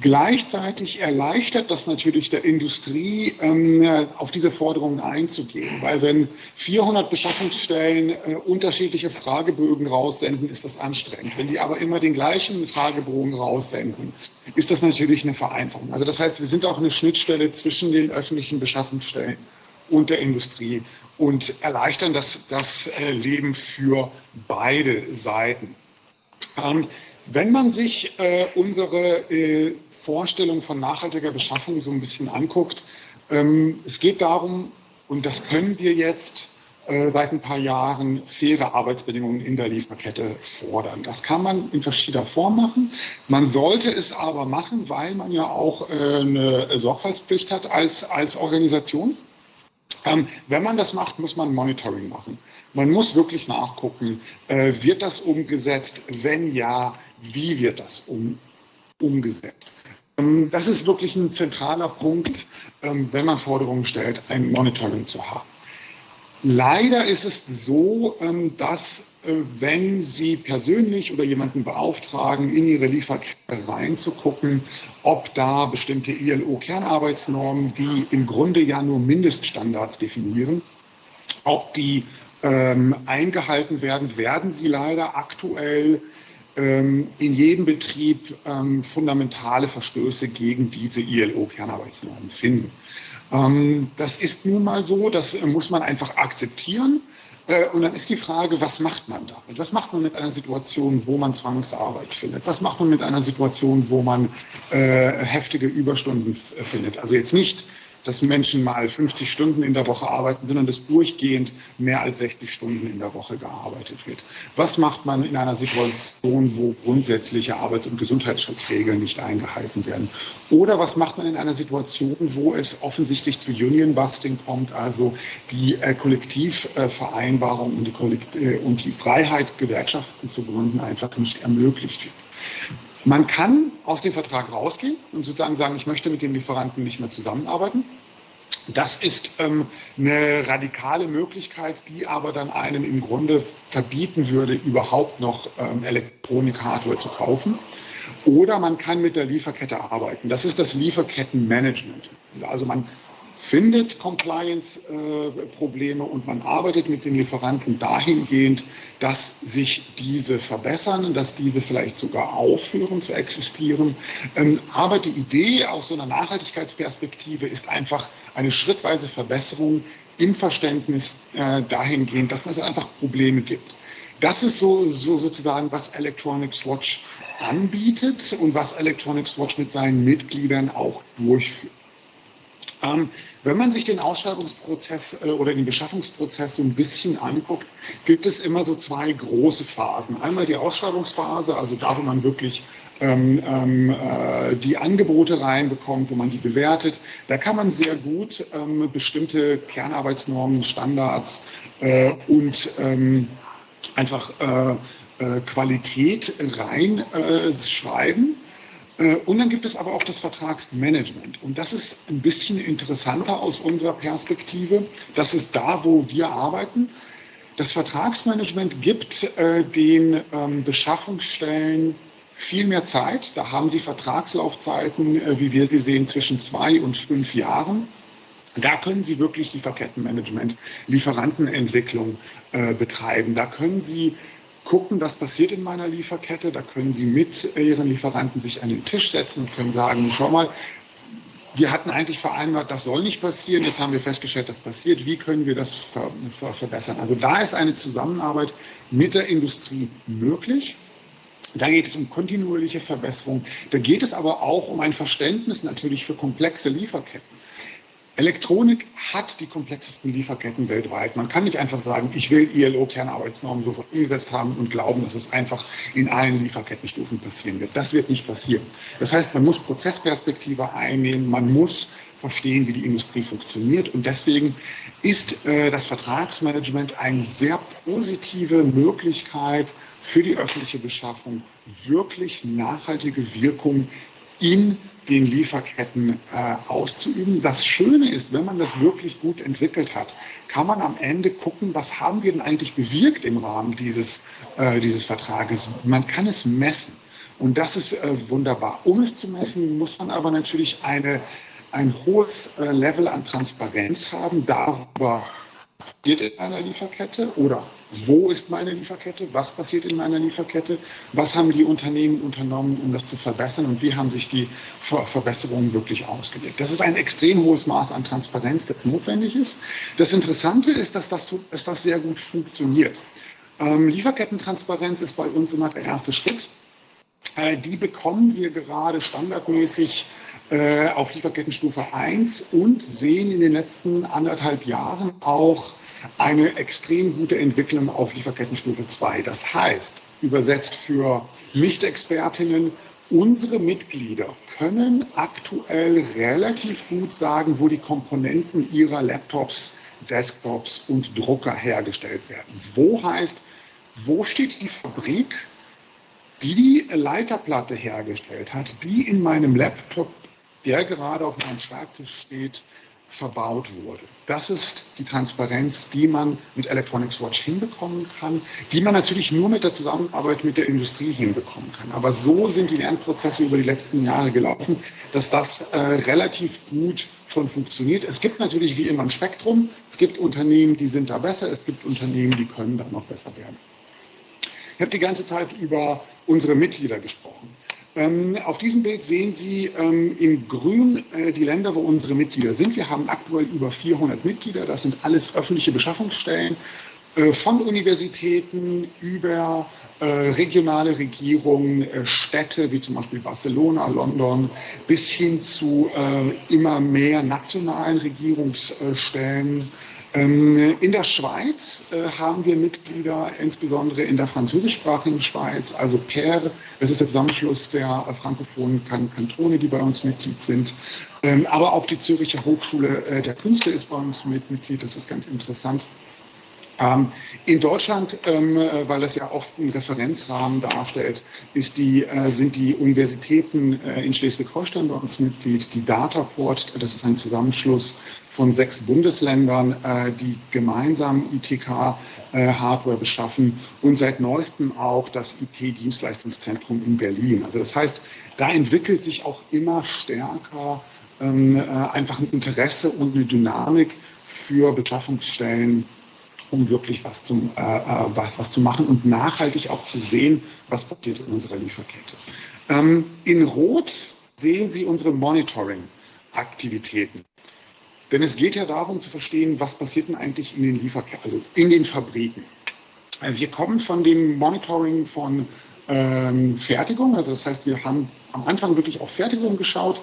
Gleichzeitig erleichtert das natürlich der Industrie, ähm, auf diese Forderungen einzugehen, weil wenn 400 Beschaffungsstellen äh, unterschiedliche Fragebögen raussenden, ist das anstrengend. Wenn die aber immer den gleichen Fragebogen raussenden, ist das natürlich eine Vereinfachung. Also das heißt, wir sind auch eine Schnittstelle zwischen den öffentlichen Beschaffungsstellen und der Industrie und erleichtern das, das äh, Leben für beide Seiten. Ähm, wenn man sich äh, unsere Vorstellung von nachhaltiger Beschaffung so ein bisschen anguckt, ähm, es geht darum, und das können wir jetzt äh, seit ein paar Jahren, faire Arbeitsbedingungen in der Lieferkette fordern. Das kann man in verschiedener Form machen. Man sollte es aber machen, weil man ja auch äh, eine Sorgfaltspflicht hat als, als Organisation. Ähm, wenn man das macht, muss man Monitoring machen. Man muss wirklich nachgucken, äh, wird das umgesetzt? Wenn ja, wie wird das um, umgesetzt? Ähm, das ist wirklich ein zentraler Punkt, ähm, wenn man Forderungen stellt, ein Monitoring zu haben. Leider ist es so, ähm, dass äh, wenn Sie persönlich oder jemanden beauftragen, in Ihre Lieferkette reinzugucken, ob da bestimmte ILO-Kernarbeitsnormen, die im Grunde ja nur Mindeststandards definieren, ob die eingehalten werden, werden sie leider aktuell in jedem Betrieb ähm, fundamentale Verstöße gegen diese ILO-Kernarbeitsnormen finden. Ähm, das ist nun mal so, das äh, muss man einfach akzeptieren. Äh, und dann ist die Frage, was macht man damit? Was macht man mit einer Situation, wo man Zwangsarbeit findet? Was macht man mit einer Situation, wo man äh, heftige Überstunden findet? Also jetzt nicht dass Menschen mal 50 Stunden in der Woche arbeiten, sondern dass durchgehend mehr als 60 Stunden in der Woche gearbeitet wird. Was macht man in einer Situation, wo grundsätzliche Arbeits- und Gesundheitsschutzregeln nicht eingehalten werden? Oder was macht man in einer Situation, wo es offensichtlich zu Union-Busting kommt, also die äh, Kollektivvereinbarung und die, Kollekt äh, und die Freiheit, Gewerkschaften zu gründen, einfach nicht ermöglicht wird? Man kann aus dem Vertrag rausgehen und sozusagen sagen, ich möchte mit den Lieferanten nicht mehr zusammenarbeiten. Das ist ähm, eine radikale Möglichkeit, die aber dann einen im Grunde verbieten würde, überhaupt noch ähm, Elektronik-Hardware zu kaufen. Oder man kann mit der Lieferkette arbeiten. Das ist das Lieferkettenmanagement. Also man findet Compliance-Probleme und man arbeitet mit den Lieferanten dahingehend, dass sich diese verbessern, dass diese vielleicht sogar aufhören zu existieren. Ähm, aber die Idee aus so einer Nachhaltigkeitsperspektive ist einfach eine schrittweise Verbesserung im Verständnis äh, dahingehend, dass es einfach Probleme gibt. Das ist so, so sozusagen, was Electronics Watch anbietet und was Electronics Watch mit seinen Mitgliedern auch durchführt. Ähm, wenn man sich den Ausschreibungsprozess äh, oder den Beschaffungsprozess so ein bisschen anguckt, gibt es immer so zwei große Phasen. Einmal die Ausschreibungsphase, also da, wo man wirklich ähm, ähm, äh, die Angebote reinbekommt, wo man die bewertet. Da kann man sehr gut ähm, bestimmte Kernarbeitsnormen, Standards äh, und ähm, einfach äh, äh, Qualität reinschreiben. Äh, und dann gibt es aber auch das Vertragsmanagement. Und das ist ein bisschen interessanter aus unserer Perspektive. Das ist da, wo wir arbeiten. Das Vertragsmanagement gibt äh, den ähm, Beschaffungsstellen viel mehr Zeit. Da haben sie Vertragslaufzeiten, äh, wie wir sie sehen, zwischen zwei und fünf Jahren. Da können Sie wirklich Lieferkettenmanagement, Lieferantenentwicklung äh, betreiben. Da können Sie gucken, was passiert in meiner Lieferkette. Da können Sie mit Ihren Lieferanten sich an den Tisch setzen und können sagen, schau mal, wir hatten eigentlich vereinbart, das soll nicht passieren. Jetzt haben wir festgestellt, das passiert. Wie können wir das ver ver verbessern? Also da ist eine Zusammenarbeit mit der Industrie möglich. Da geht es um kontinuierliche Verbesserung. Da geht es aber auch um ein Verständnis natürlich für komplexe Lieferketten. Elektronik hat die komplexesten Lieferketten weltweit. Man kann nicht einfach sagen, ich will ILO-Kernarbeitsnormen sofort umgesetzt haben und glauben, dass es einfach in allen Lieferkettenstufen passieren wird. Das wird nicht passieren. Das heißt, man muss Prozessperspektive einnehmen, man muss verstehen, wie die Industrie funktioniert. Und deswegen ist äh, das Vertragsmanagement eine sehr positive Möglichkeit für die öffentliche Beschaffung, wirklich nachhaltige Wirkung in den Lieferketten äh, auszuüben. Das Schöne ist, wenn man das wirklich gut entwickelt hat, kann man am Ende gucken, was haben wir denn eigentlich bewirkt im Rahmen dieses, äh, dieses Vertrages. Man kann es messen. Und das ist äh, wunderbar. Um es zu messen, muss man aber natürlich eine, ein hohes äh, Level an Transparenz haben darüber, passiert in meiner Lieferkette oder wo ist meine Lieferkette, was passiert in meiner Lieferkette, was haben die Unternehmen unternommen, um das zu verbessern und wie haben sich die Ver Verbesserungen wirklich ausgewirkt. Das ist ein extrem hohes Maß an Transparenz, das notwendig ist. Das Interessante ist, dass das, dass das sehr gut funktioniert. Ähm, Lieferkettentransparenz ist bei uns immer der erste Schritt. Äh, die bekommen wir gerade standardmäßig auf Lieferkettenstufe 1 und sehen in den letzten anderthalb Jahren auch eine extrem gute Entwicklung auf Lieferkettenstufe 2. Das heißt, übersetzt für Nicht-Expertinnen, unsere Mitglieder können aktuell relativ gut sagen, wo die Komponenten ihrer Laptops, Desktops und Drucker hergestellt werden. Wo heißt, wo steht die Fabrik, die die Leiterplatte hergestellt hat, die in meinem Laptop, der gerade auf meinem Schreibtisch steht, verbaut wurde. Das ist die Transparenz, die man mit Electronics Watch hinbekommen kann, die man natürlich nur mit der Zusammenarbeit mit der Industrie hinbekommen kann. Aber so sind die Lernprozesse über die letzten Jahre gelaufen, dass das äh, relativ gut schon funktioniert. Es gibt natürlich wie immer ein Spektrum. Es gibt Unternehmen, die sind da besser. Es gibt Unternehmen, die können da noch besser werden. Ich habe die ganze Zeit über unsere Mitglieder gesprochen. Ähm, auf diesem Bild sehen Sie ähm, in grün äh, die Länder, wo unsere Mitglieder sind. Wir haben aktuell über 400 Mitglieder. Das sind alles öffentliche Beschaffungsstellen äh, von Universitäten über äh, regionale Regierungen, äh, Städte wie zum Beispiel Barcelona, London, bis hin zu äh, immer mehr nationalen Regierungsstellen in der Schweiz äh, haben wir Mitglieder, insbesondere in der französischsprachigen Schweiz, also PER, das ist der Zusammenschluss der äh, frankophonen Kantone, die bei uns Mitglied sind. Ähm, aber auch die Zürcher Hochschule äh, der Künste ist bei uns Mitglied, das ist ganz interessant. Ähm, in Deutschland, weil das ja oft einen Referenzrahmen darstellt, die, sind die Universitäten in Schleswig-Holstein bei uns Mitglied, die Dataport, das ist ein Zusammenschluss von sechs Bundesländern, äh, die gemeinsam ITK-Hardware äh, beschaffen und seit neuestem auch das IT-Dienstleistungszentrum in Berlin. Also das heißt, da entwickelt sich auch immer stärker ähm, äh, einfach ein Interesse und eine Dynamik für Beschaffungsstellen, um wirklich was, zum, äh, was, was zu machen und nachhaltig auch zu sehen, was passiert in unserer Lieferkette. Ähm, in Rot sehen Sie unsere Monitoring-Aktivitäten. Denn es geht ja darum zu verstehen, was passiert denn eigentlich in den Lieferketten, also in den Fabriken. Also wir kommen von dem Monitoring von ähm, Fertigung, also das heißt, wir haben am Anfang wirklich auf Fertigung geschaut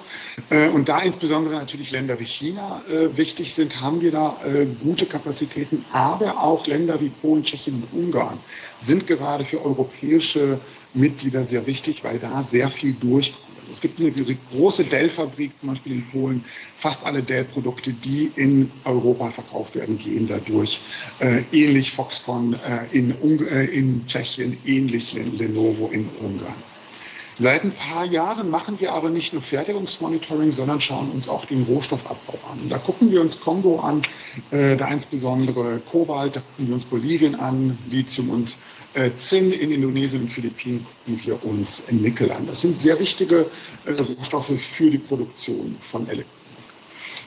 äh, und da insbesondere natürlich Länder wie China äh, wichtig sind, haben wir da äh, gute Kapazitäten, aber auch Länder wie Polen, Tschechien und Ungarn sind gerade für europäische Mitglieder sehr wichtig, weil da sehr viel durchkommt. Es gibt eine große Dell-Fabrik zum Beispiel in Polen. Fast alle Dell-Produkte, die in Europa verkauft werden, gehen dadurch. Äh, ähnlich Foxconn äh, in, äh, in Tschechien, ähnlich Lenovo in Ungarn. Seit ein paar Jahren machen wir aber nicht nur Fertigungsmonitoring, sondern schauen uns auch den Rohstoffabbau an. Da gucken wir uns Kongo an, äh, da insbesondere Kobalt, da gucken wir uns Bolivien an, Lithium und äh, Zinn in Indonesien und Philippinen gucken wir uns Nickel an. Das sind sehr wichtige äh, Rohstoffe für die Produktion von Elektronik.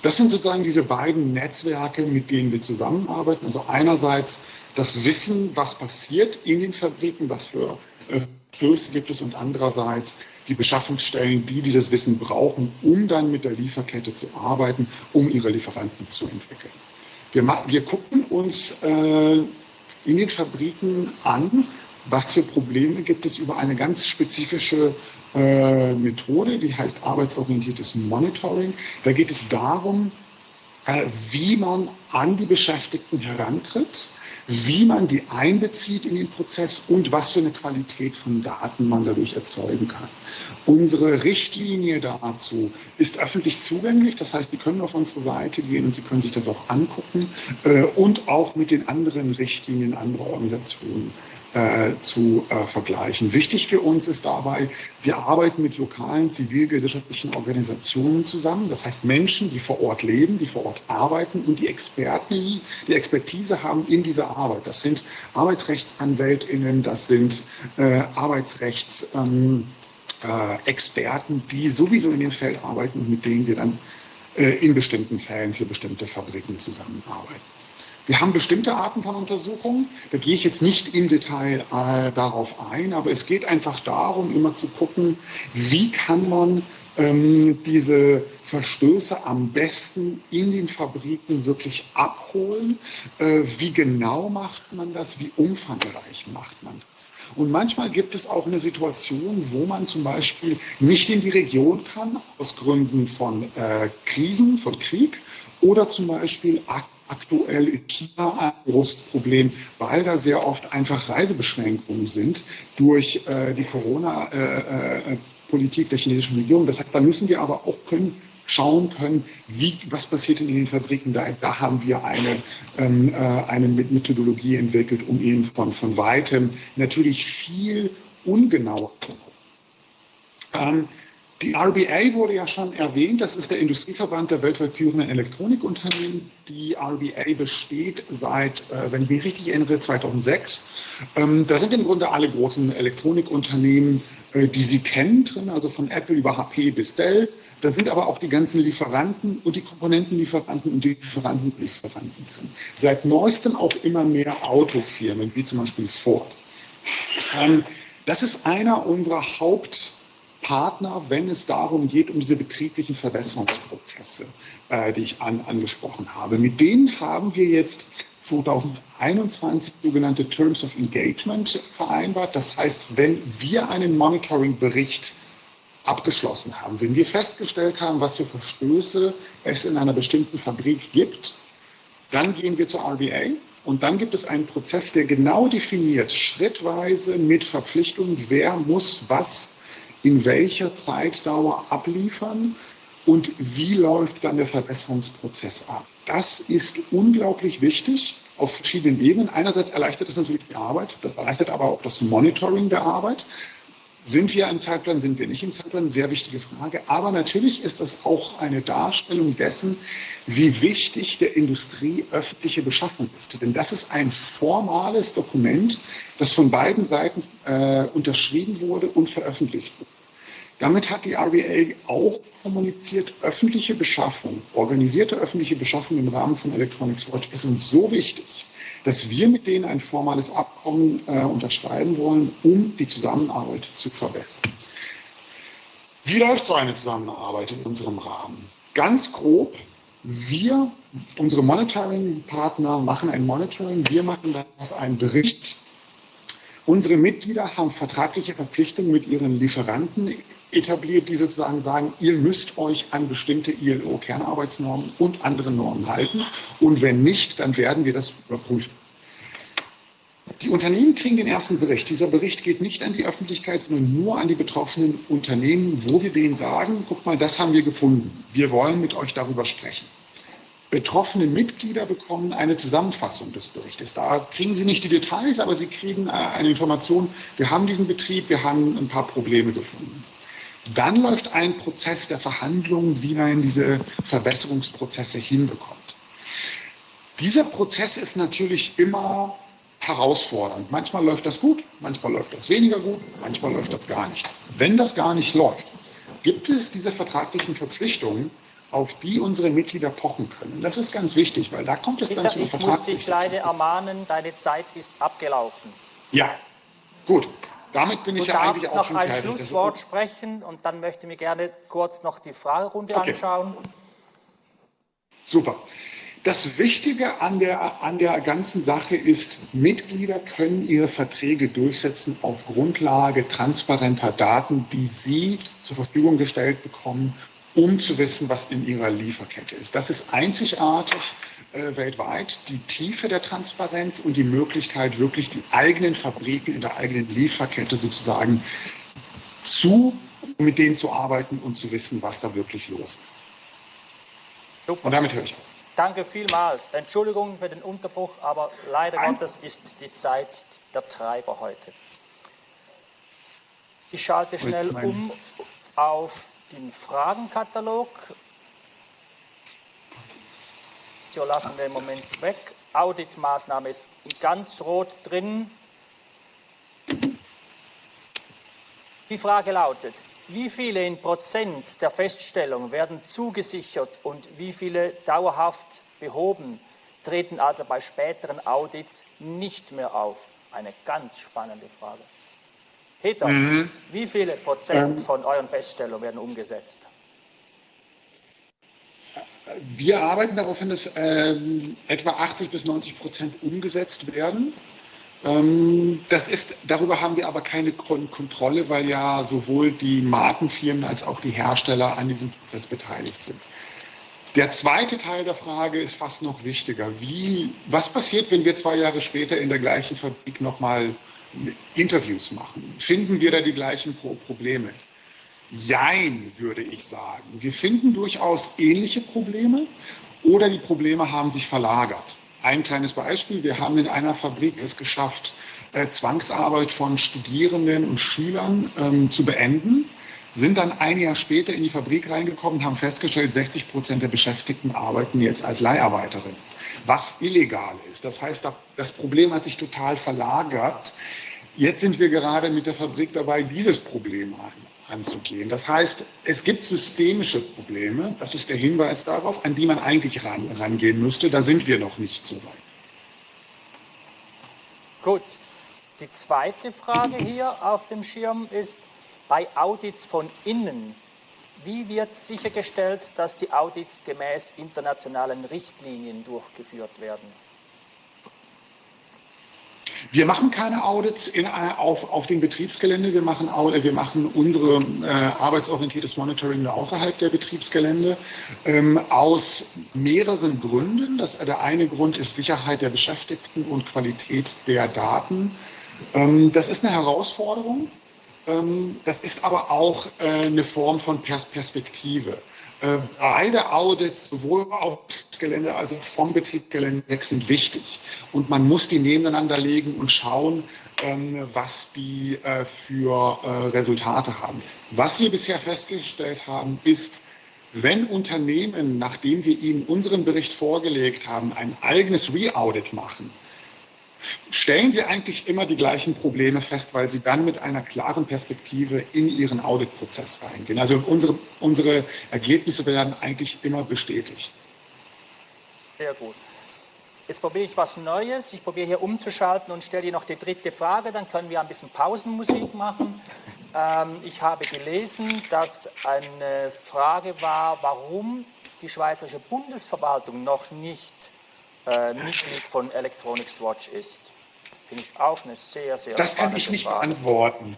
Das sind sozusagen diese beiden Netzwerke, mit denen wir zusammenarbeiten. Also einerseits das Wissen, was passiert in den Fabriken, was für Stöße gibt es und andererseits die Beschaffungsstellen, die dieses Wissen brauchen, um dann mit der Lieferkette zu arbeiten, um ihre Lieferanten zu entwickeln. Wir, wir gucken uns äh, in den Fabriken an, was für Probleme gibt es über eine ganz spezifische äh, Methode, die heißt arbeitsorientiertes Monitoring. Da geht es darum, äh, wie man an die Beschäftigten herantritt, wie man die einbezieht in den Prozess und was für eine Qualität von Daten man dadurch erzeugen kann. Unsere Richtlinie dazu ist öffentlich zugänglich, das heißt, die können auf unsere Seite gehen und Sie können sich das auch angucken äh, und auch mit den anderen Richtlinien anderer Organisationen äh, zu äh, vergleichen. Wichtig für uns ist dabei, wir arbeiten mit lokalen zivilgesellschaftlichen Organisationen zusammen, das heißt Menschen, die vor Ort leben, die vor Ort arbeiten und die Experten, die Expertise haben in dieser Arbeit. Das sind Arbeitsrechtsanwältinnen, das sind äh, Arbeitsrechts... Ähm, äh, Experten, die sowieso in dem Feld arbeiten und mit denen wir dann äh, in bestimmten Fällen für bestimmte Fabriken zusammenarbeiten. Wir haben bestimmte Arten von Untersuchungen, da gehe ich jetzt nicht im Detail äh, darauf ein, aber es geht einfach darum, immer zu gucken, wie kann man ähm, diese Verstöße am besten in den Fabriken wirklich abholen, äh, wie genau macht man das, wie umfangreich macht man das. Und manchmal gibt es auch eine Situation, wo man zum Beispiel nicht in die Region kann, aus Gründen von äh, Krisen, von Krieg oder zum Beispiel aktuell in China ein großes Problem, weil da sehr oft einfach Reisebeschränkungen sind durch äh, die Corona-Politik äh, äh der chinesischen Regierung. Das heißt, da müssen wir aber auch können, schauen können, wie, was passiert in den Fabriken. Da, da haben wir eine, ähm, äh, eine Methodologie entwickelt, um eben von, von weitem natürlich viel ungenauer zu ähm, die RBA wurde ja schon erwähnt, das ist der Industrieverband der weltweit führenden Elektronikunternehmen. Die RBA besteht seit, äh, wenn ich mich richtig erinnere, 2006. Ähm, da sind im Grunde alle großen Elektronikunternehmen, äh, die Sie kennen, drin, also von Apple über HP bis Dell. Da sind aber auch die ganzen Lieferanten und die Komponentenlieferanten und die Lieferantenlieferanten drin. Seit neuestem auch immer mehr Autofirmen, wie zum Beispiel Ford. Ähm, das ist einer unserer Hauptpartner, wenn es darum geht, um diese betrieblichen Verbesserungsprozesse, äh, die ich an, angesprochen habe. Mit denen haben wir jetzt 2021 sogenannte Terms of Engagement vereinbart. Das heißt, wenn wir einen Monitoring-Bericht abgeschlossen haben. Wenn wir festgestellt haben, was für Verstöße es in einer bestimmten Fabrik gibt, dann gehen wir zur RBA und dann gibt es einen Prozess, der genau definiert, schrittweise mit Verpflichtungen, wer muss was in welcher Zeitdauer abliefern und wie läuft dann der Verbesserungsprozess ab. Das ist unglaublich wichtig auf verschiedenen Ebenen. Einerseits erleichtert es natürlich die Arbeit, das erleichtert aber auch das Monitoring der Arbeit. Sind wir im Zeitplan, sind wir nicht im Zeitplan? Sehr wichtige Frage. Aber natürlich ist das auch eine Darstellung dessen, wie wichtig der Industrie öffentliche Beschaffung ist. Denn das ist ein formales Dokument, das von beiden Seiten äh, unterschrieben wurde und veröffentlicht wurde. Damit hat die RBA auch kommuniziert, öffentliche Beschaffung, organisierte öffentliche Beschaffung im Rahmen von Electronic Storage ist uns so wichtig, dass wir mit denen ein formales Abkommen äh, unterschreiben wollen, um die Zusammenarbeit zu verbessern. Wie läuft so eine Zusammenarbeit in unserem Rahmen? Ganz grob, wir, unsere Monitoring-Partner machen ein Monitoring, wir machen daraus einen Bericht. Unsere Mitglieder haben vertragliche Verpflichtungen mit ihren Lieferanten etabliert, die sozusagen sagen, ihr müsst euch an bestimmte ILO-Kernarbeitsnormen und andere Normen halten. Und wenn nicht, dann werden wir das überprüfen. Die Unternehmen kriegen den ersten Bericht. Dieser Bericht geht nicht an die Öffentlichkeit, sondern nur an die betroffenen Unternehmen, wo wir denen sagen, guck mal, das haben wir gefunden. Wir wollen mit euch darüber sprechen. Betroffene Mitglieder bekommen eine Zusammenfassung des Berichtes. Da kriegen sie nicht die Details, aber sie kriegen äh, eine Information, wir haben diesen Betrieb, wir haben ein paar Probleme gefunden. Dann läuft ein Prozess der Verhandlungen, wie man diese Verbesserungsprozesse hinbekommt. Dieser Prozess ist natürlich immer herausfordernd. Manchmal läuft das gut, manchmal läuft das weniger gut, manchmal läuft das gar nicht. Wenn das gar nicht läuft, gibt es diese vertraglichen Verpflichtungen, auf die unsere Mitglieder pochen können. Das ist ganz wichtig, weil da kommt es Peter, dann zu Ich muss dich leider ermahnen, deine Zeit ist abgelaufen. Ja, gut. Damit bin du ich ja eigentlich auch noch schon ein fertig. Schlusswort sprechen und dann möchte ich mir gerne kurz noch die Fragerunde okay. anschauen. Super. Das Wichtige an der, an der ganzen Sache ist, Mitglieder können ihre Verträge durchsetzen auf Grundlage transparenter Daten, die sie zur Verfügung gestellt bekommen um zu wissen, was in ihrer Lieferkette ist. Das ist einzigartig äh, weltweit, die Tiefe der Transparenz und die Möglichkeit, wirklich die eigenen Fabriken in der eigenen Lieferkette sozusagen zu, mit denen zu arbeiten und zu wissen, was da wirklich los ist. Super. Und damit höre ich auf. Danke vielmals. Entschuldigung für den Unterbruch, aber leider Nein. Gottes ist die Zeit der Treiber heute. Ich schalte schnell um auf den Fragenkatalog. So lassen wir im Moment weg. Auditmaßnahme ist ganz rot drin. Die Frage lautet, wie viele in Prozent der Feststellung werden zugesichert und wie viele dauerhaft behoben, treten also bei späteren Audits nicht mehr auf? Eine ganz spannende Frage. Peter, mhm. wie viele Prozent ähm, von euren Feststellungen werden umgesetzt? Wir arbeiten darauf hin, dass ähm, etwa 80 bis 90 Prozent umgesetzt werden. Ähm, das ist, darüber haben wir aber keine Kontrolle, weil ja sowohl die Markenfirmen als auch die Hersteller an diesem Prozess beteiligt sind. Der zweite Teil der Frage ist fast noch wichtiger. Wie, was passiert, wenn wir zwei Jahre später in der gleichen Fabrik nochmal Interviews machen? Finden wir da die gleichen Probleme? Jein, würde ich sagen. Wir finden durchaus ähnliche Probleme oder die Probleme haben sich verlagert. Ein kleines Beispiel. Wir haben in einer Fabrik es geschafft, äh, Zwangsarbeit von Studierenden und Schülern ähm, zu beenden, sind dann ein Jahr später in die Fabrik reingekommen und haben festgestellt, 60 Prozent der Beschäftigten arbeiten jetzt als Leiharbeiterin, was illegal ist. Das heißt, das Problem hat sich total verlagert. Jetzt sind wir gerade mit der Fabrik dabei, dieses Problem anzugehen. Das heißt, es gibt systemische Probleme, das ist der Hinweis darauf, an die man eigentlich ran, rangehen müsste. Da sind wir noch nicht so weit. Gut. Die zweite Frage hier auf dem Schirm ist, bei Audits von innen, wie wird sichergestellt, dass die Audits gemäß internationalen Richtlinien durchgeführt werden? Wir machen keine Audits in, äh, auf, auf dem Betriebsgelände. Wir machen, wir machen unsere äh, arbeitsorientiertes Monitoring außerhalb der Betriebsgelände ähm, aus mehreren Gründen. Das, der eine Grund ist Sicherheit der Beschäftigten und Qualität der Daten. Ähm, das ist eine Herausforderung. Ähm, das ist aber auch äh, eine Form von Pers Perspektive. Äh, beide Audits, sowohl auf Gelände als auch vom Betriebsgelände sind wichtig. Und man muss die nebeneinander legen und schauen, ähm, was die äh, für äh, Resultate haben. Was wir bisher festgestellt haben, ist, wenn Unternehmen, nachdem wir ihnen unseren Bericht vorgelegt haben, ein eigenes Re-Audit machen, stellen Sie eigentlich immer die gleichen Probleme fest, weil Sie dann mit einer klaren Perspektive in Ihren Auditprozess reingehen. Also unsere, unsere Ergebnisse werden eigentlich immer bestätigt. Sehr gut. Jetzt probiere ich was Neues. Ich probiere hier umzuschalten und stelle dir noch die dritte Frage. Dann können wir ein bisschen Pausenmusik machen. Ähm, ich habe gelesen, dass eine Frage war, warum die Schweizerische Bundesverwaltung noch nicht äh, Mitglied von Electronics Watch ist. Finde ich auch eine sehr, sehr Das kann ich nicht Frage. beantworten.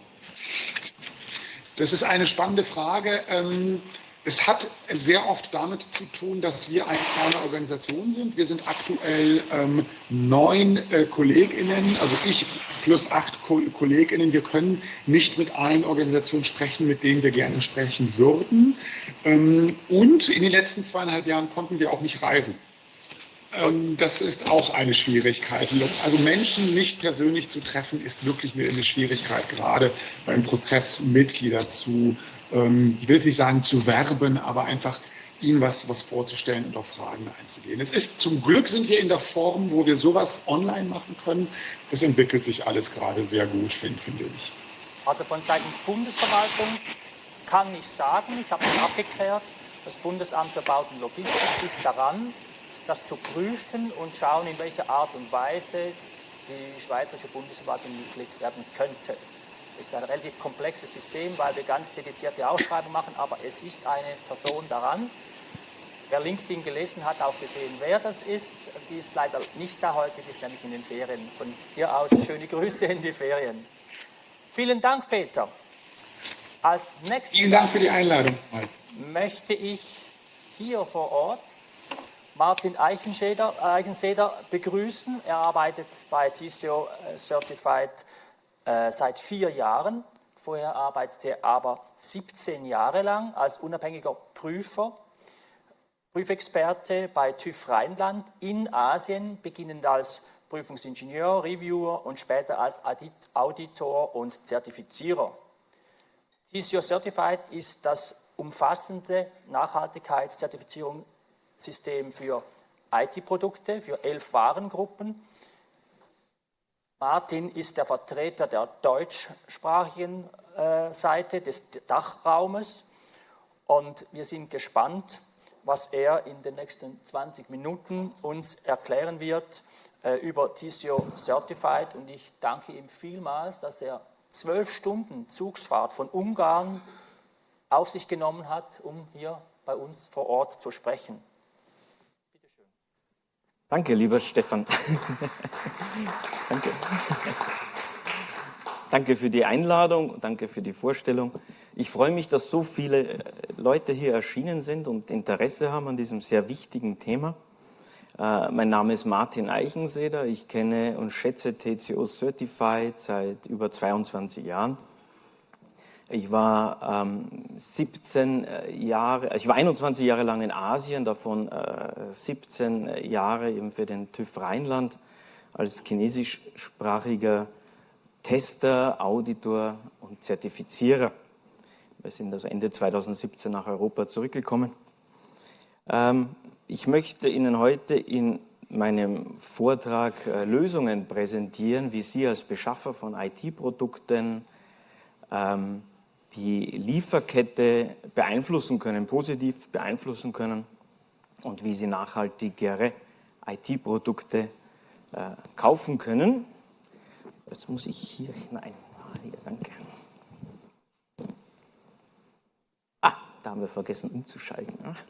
Das ist eine spannende Frage. Ähm, es hat sehr oft damit zu tun, dass wir eine kleine Organisation sind. Wir sind aktuell ähm, neun äh, KollegInnen, also ich plus acht Ko KollegInnen. Wir können nicht mit allen Organisationen sprechen, mit denen wir gerne sprechen würden. Ähm, und in den letzten zweieinhalb Jahren konnten wir auch nicht reisen. Ähm, das ist auch eine Schwierigkeit. Also Menschen nicht persönlich zu treffen, ist wirklich eine, Schwierigkeit, gerade beim Prozess Mitglieder zu, ähm, ich will es nicht sagen zu werben, aber einfach ihnen was, was vorzustellen und auf Fragen einzugehen. Es ist zum Glück sind wir in der Form, wo wir sowas online machen können. Das entwickelt sich alles gerade sehr gut, finde, finde ich. Also von Seiten Bundesverwaltung kann ich sagen, ich habe es abgeklärt, das Bundesamt für Bauten Logistik ist daran, das zu prüfen und schauen, in welcher Art und Weise die Schweizerische Bundesverwaltung Mitglied werden könnte. Das ist ein relativ komplexes System, weil wir ganz dedizierte Ausschreibungen machen, aber es ist eine Person daran. Wer LinkedIn gelesen hat, auch gesehen, wer das ist. Die ist leider nicht da heute, die ist nämlich in den Ferien. Von hier aus schöne Grüße in die Ferien. Vielen Dank, Peter. Als nächstes Vielen Dank für die Einladung. möchte ich hier vor Ort Martin Eichenseder begrüßen. Er arbeitet bei TCO äh, Certified äh, seit vier Jahren. Vorher arbeitete er aber 17 Jahre lang als unabhängiger Prüfer, Prüfexperte bei TÜV Rheinland in Asien, beginnend als Prüfungsingenieur, Reviewer und später als Auditor und Zertifizierer. TCO Certified ist das umfassende Nachhaltigkeitszertifizierungssystem für IT-Produkte, für elf Warengruppen. Martin ist der Vertreter der deutschsprachigen äh, Seite des Dachraumes und wir sind gespannt, was er in den nächsten 20 Minuten uns erklären wird äh, über TCO Certified und ich danke ihm vielmals, dass er zwölf Stunden Zugsfahrt von Ungarn auf sich genommen hat, um hier bei uns vor Ort zu sprechen. Danke, lieber Stefan. danke. Danke für die Einladung, danke für die Vorstellung. Ich freue mich, dass so viele äh, Leute hier erschienen sind und Interesse haben an diesem sehr wichtigen Thema. Äh, mein Name ist Martin Eichenseder. Ich kenne und schätze TCO Certified seit über 22 Jahren. Ich war ähm, 17 äh, Jahre, ich war 21 Jahre lang in Asien, davon äh, 17 Jahre eben für den TÜV Rheinland als chinesischsprachiger Tester, Auditor und Zertifizierer. Wir sind also Ende 2017 nach Europa zurückgekommen. Ähm, ich möchte Ihnen heute in meinem Vortrag äh, Lösungen präsentieren, wie Sie als Beschaffer von IT-Produkten ähm, die Lieferkette beeinflussen können, positiv beeinflussen können und wie Sie nachhaltigere IT-Produkte äh, kaufen können. Jetzt muss ich hier hinein. Ah, hier, danke. Ah, da haben wir vergessen umzuschalten. Ne?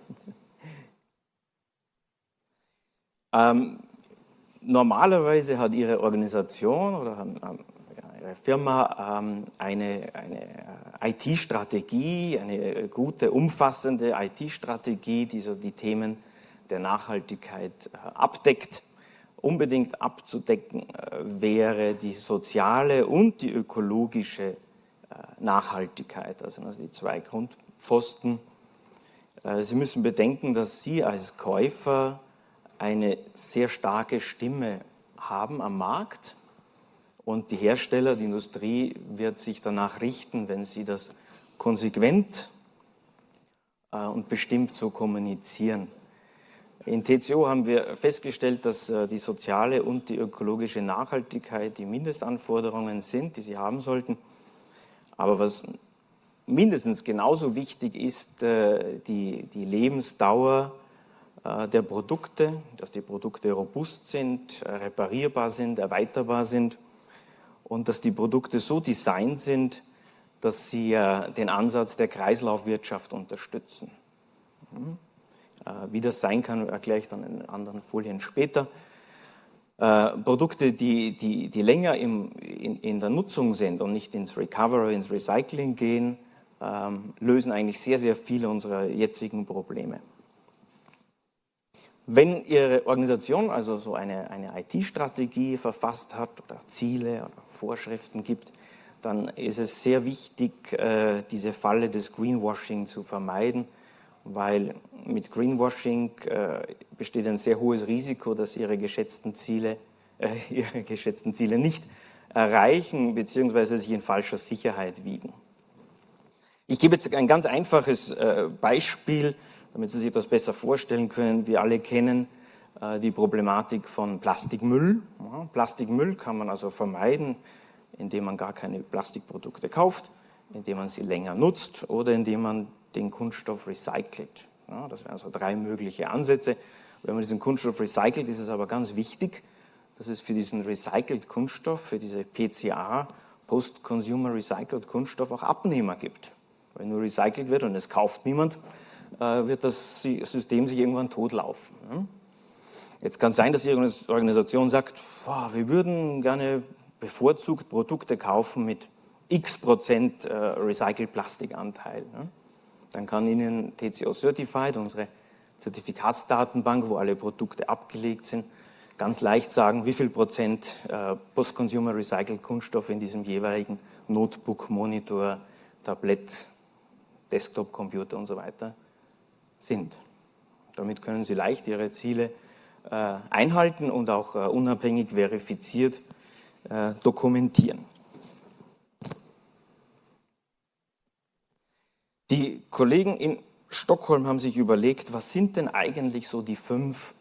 Ähm, normalerweise hat Ihre Organisation oder haben, Ihre Firma ähm, eine, eine äh, IT-Strategie, eine gute, umfassende IT-Strategie, die so die Themen der Nachhaltigkeit äh, abdeckt. Unbedingt abzudecken äh, wäre die soziale und die ökologische äh, Nachhaltigkeit, also die zwei Grundpfosten. Äh, Sie müssen bedenken, dass Sie als Käufer eine sehr starke Stimme haben am Markt und die Hersteller, die Industrie wird sich danach richten, wenn sie das konsequent äh, und bestimmt so kommunizieren. In TCO haben wir festgestellt, dass äh, die soziale und die ökologische Nachhaltigkeit die Mindestanforderungen sind, die sie haben sollten. Aber was mindestens genauso wichtig ist, äh, die, die Lebensdauer der Produkte, dass die Produkte robust sind, reparierbar sind, erweiterbar sind und dass die Produkte so designt sind, dass sie äh, den Ansatz der Kreislaufwirtschaft unterstützen. Mhm. Wie das sein kann, erkläre ich dann in anderen Folien später. Produkte, die, die, die länger im, in, in, der Nutzung sind und nicht ins Recovery, ins Recycling gehen, ähm, lösen eigentlich sehr, sehr viele unserer jetzigen Probleme. Wenn Ihre Organisation also so eine, eine IT-Strategie verfasst hat oder Ziele oder Vorschriften gibt, dann ist es sehr wichtig, äh, diese Falle des Greenwashing zu vermeiden, weil mit Greenwashing äh, besteht ein sehr hohes Risiko, dass Ihre geschätzten Ziele, äh, Ihre geschätzten Ziele nicht erreichen bzw. sich in falscher Sicherheit wiegen. Ich gebe jetzt ein ganz einfaches Beispiel damit Sie sich das besser vorstellen können, wir alle kennen äh, die Problematik von Plastikmüll. Plastikmüll kann man also vermeiden, indem man gar keine Plastikprodukte kauft, indem man sie länger nutzt oder indem man den Kunststoff recycelt. Das wären so drei mögliche Ansätze. Wenn man diesen Kunststoff recycelt, ist es aber ganz wichtig, dass es für diesen recycelt Kunststoff, für diese PCA, Post-Consumer Recycled Kunststoff, auch Abnehmer gibt. Wenn nur recycelt wird und es kauft niemand, wird das System sich irgendwann totlaufen. Jetzt kann es sein, dass Ihre Organisation sagt, wir würden gerne bevorzugt Produkte kaufen mit x Prozent äh, Recycled Plastikanteil. dann kann Ihnen TCO Certified, unsere Zertifikatsdatenbank, wo alle Produkte abgelegt sind, ganz leicht sagen, wie viel Prozent äh, Post-Consumer Recycled Kunststoff in diesem jeweiligen Notebook, Monitor, Tablett, Desktop-Computer und so weiter sind. Damit können Sie leicht Ihre Ziele äh, einhalten und auch äh, unabhängig verifiziert äh, dokumentieren. Die Kollegen in Stockholm haben sich überlegt, was sind denn eigentlich so die fünf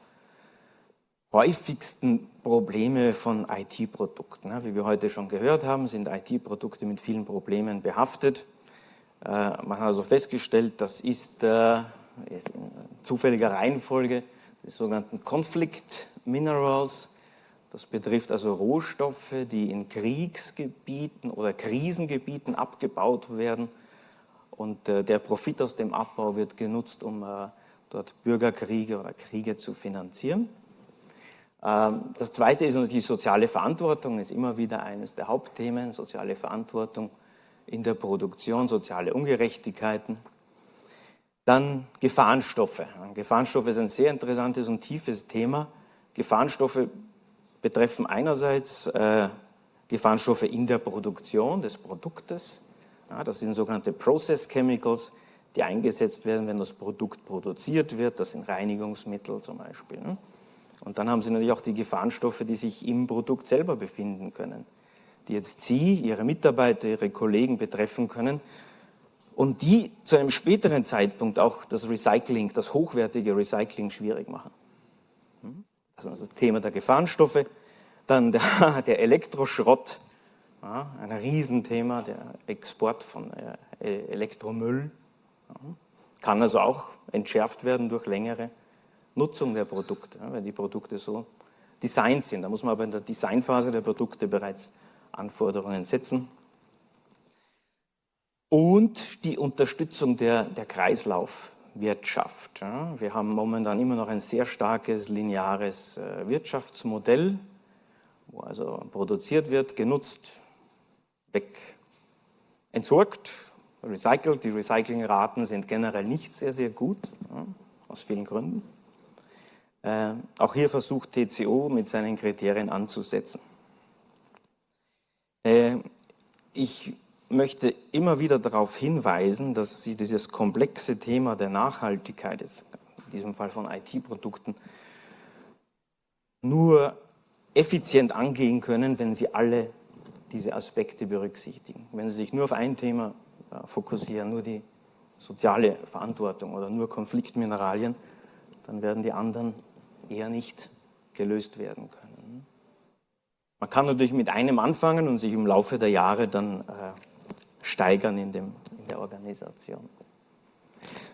häufigsten Probleme von IT-Produkten. Wie wir heute schon gehört haben, sind IT-Produkte mit vielen Problemen behaftet. Äh, man hat also festgestellt, das ist äh, in zufälliger Reihenfolge die sogenannten Conflict Minerals. Das betrifft also Rohstoffe, die in Kriegsgebieten oder Krisengebieten abgebaut werden. Und äh, der Profit aus dem Abbau wird genutzt, um dort Bürgerkriege oder Kriege zu finanzieren. Ähm, das zweite ist natürlich die soziale Verantwortung, ist immer wieder eines der Hauptthemen, soziale Verantwortung in der Produktion, soziale Ungerechtigkeiten. Dann Gefahrenstoffe. Gefahrenstoffe ist ein sehr interessantes und tiefes Thema. Gefahrenstoffe betreffen einerseits äh, Gefahrenstoffe in der Produktion des Produktes. Ja, das sind sogenannte Process Chemicals, die eingesetzt werden, wenn das Produkt produziert wird. Das sind Reinigungsmittel zum Beispiel. Ne? Und dann haben Sie natürlich auch die Gefahrenstoffe, die sich im Produkt selber befinden können, die jetzt Sie, Ihre Mitarbeiter, Ihre Kollegen betreffen können und die zu einem späteren Zeitpunkt auch das Recycling, das hochwertige Recycling schwierig machen. Hm? Also das Thema der Gefahrenstoffe, dann der, der Elektroschrott, ja, ein Riesenthema, der Export von äh, Elektromüll, ja, kann also auch entschärft werden durch längere Nutzung der Produkte, wenn die Produkte so designt sind. Da muss man aber in der Designphase der Produkte bereits Anforderungen setzen. Und die Unterstützung der, der Kreislaufwirtschaft. Wir haben momentan immer noch ein sehr starkes lineares äh, Wirtschaftsmodell, wo also produziert wird, genutzt, weg, entsorgt, recycelt. Die Recyclingraten sind generell nicht sehr, sehr gut, aus vielen Gründen. Äh, auch hier versucht TCO mit seinen Kriterien anzusetzen. Äh, ich möchte immer wieder darauf hinweisen, dass Sie dieses komplexe Thema der Nachhaltigkeit, in diesem Fall von IT-Produkten, nur effizient angehen können, wenn Sie alle diese Aspekte berücksichtigen. Wenn Sie sich nur auf ein Thema äh, fokussieren, nur die soziale Verantwortung oder nur Konfliktmineralien, dann werden die anderen eher nicht gelöst werden können. Man kann natürlich mit einem anfangen und sich im Laufe der Jahre dann äh, steigern in, dem, in der Organisation.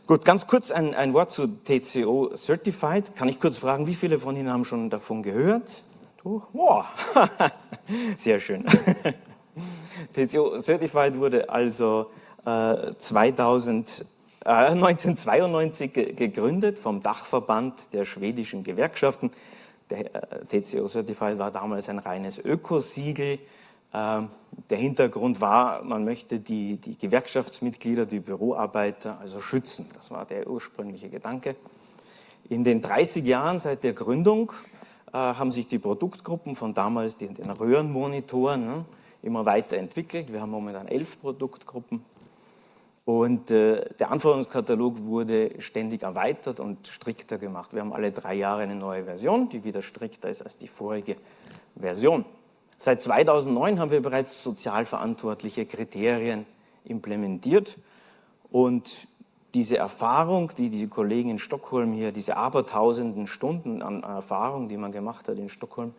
Gut, ganz kurz ein, ein Wort zu TCO Certified. Kann ich kurz fragen, wie viele von Ihnen haben schon davon gehört? Du? Sehr schön. TCO Certified wurde also äh, 2000 1992 äh, gegründet vom Dachverband der schwedischen Gewerkschaften. Der äh, TCO Certified war damals ein reines Ökosiegel. Ähm, der Hintergrund war, man möchte die, die Gewerkschaftsmitglieder, die Büroarbeiter also schützen. Das war der ursprüngliche Gedanke. In den 30 Jahren seit der Gründung äh, haben sich die Produktgruppen von damals den, den Röhrenmonitoren ne, immer weiterentwickelt. Wir haben momentan elf Produktgruppen und äh, der Anforderungskatalog wurde ständig erweitert und strikter gemacht. Wir haben alle drei Jahre eine neue Version, die wieder strikter ist als die vorige Version. Seit 2009 haben wir bereits sozialverantwortliche Kriterien implementiert und diese Erfahrung, die die Kollegen in Stockholm hier, diese abertausenden Stunden an Erfahrung, die man gemacht hat in Stockholm,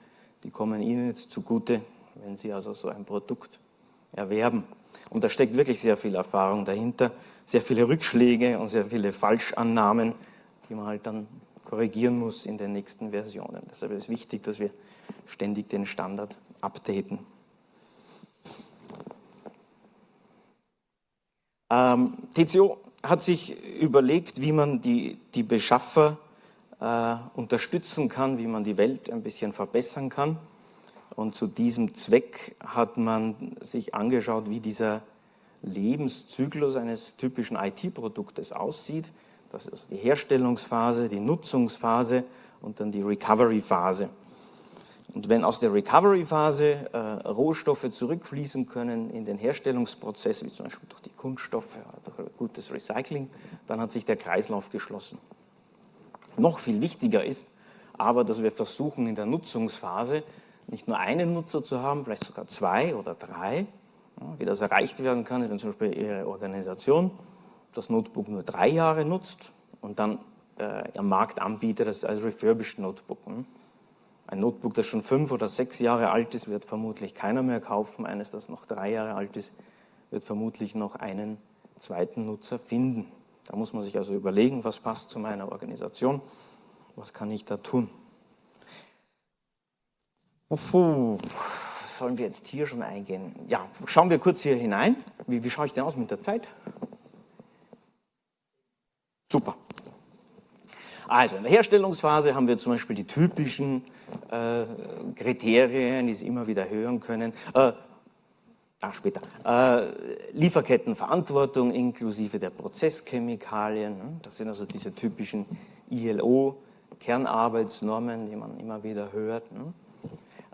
die kommen Ihnen jetzt zugute, wenn Sie also so ein Produkt erwerben. Und da steckt wirklich sehr viel Erfahrung dahinter, sehr viele Rückschläge und sehr viele Falschannahmen, die man halt dann korrigieren muss in den nächsten Versionen. Deshalb ist es wichtig, dass wir ständig den Standard updaten. Ähm, TCO hat sich überlegt, wie man die, die Beschaffer äh, unterstützen kann, wie man die Welt ein bisschen verbessern kann. Und zu diesem Zweck hat man sich angeschaut, wie dieser Lebenszyklus eines typischen IT-Produktes aussieht. Das ist also die Herstellungsphase, die Nutzungsphase und dann die Recovery-Phase. Und wenn aus der Recovery-Phase äh, Rohstoffe zurückfließen können in den Herstellungsprozess, wie zum Beispiel durch die Kunststoffe durch gutes Recycling, dann hat sich der Kreislauf geschlossen. Noch viel wichtiger ist aber, dass wir versuchen in der Nutzungsphase nicht nur einen Nutzer zu haben, vielleicht sogar zwei oder drei. Ja, wie das erreicht werden kann, wenn zum Beispiel Ihre Organisation das Notebook nur drei Jahre nutzt und dann äh, am Markt anbietet das als refurbished Notebook. Hm? Ein Notebook, das schon fünf oder sechs Jahre alt ist, wird vermutlich keiner mehr kaufen. Eines, das noch drei Jahre alt ist, wird vermutlich noch einen zweiten Nutzer finden. Da muss man sich also überlegen, was passt zu meiner Organisation, was kann ich da tun. Puh, sollen wir jetzt hier schon eingehen? Ja, schauen wir kurz hier hinein. Wie, wie schaue ich denn aus mit der Zeit? Super. Also in der Herstellungsphase haben wir zum Beispiel die typischen äh, Kriterien, die Sie immer wieder hören können. Äh, ach, später. Äh, Lieferkettenverantwortung inklusive der Prozesschemikalien. Ne? Das sind also diese typischen ILO-Kernarbeitsnormen, die man immer wieder hört. Ne?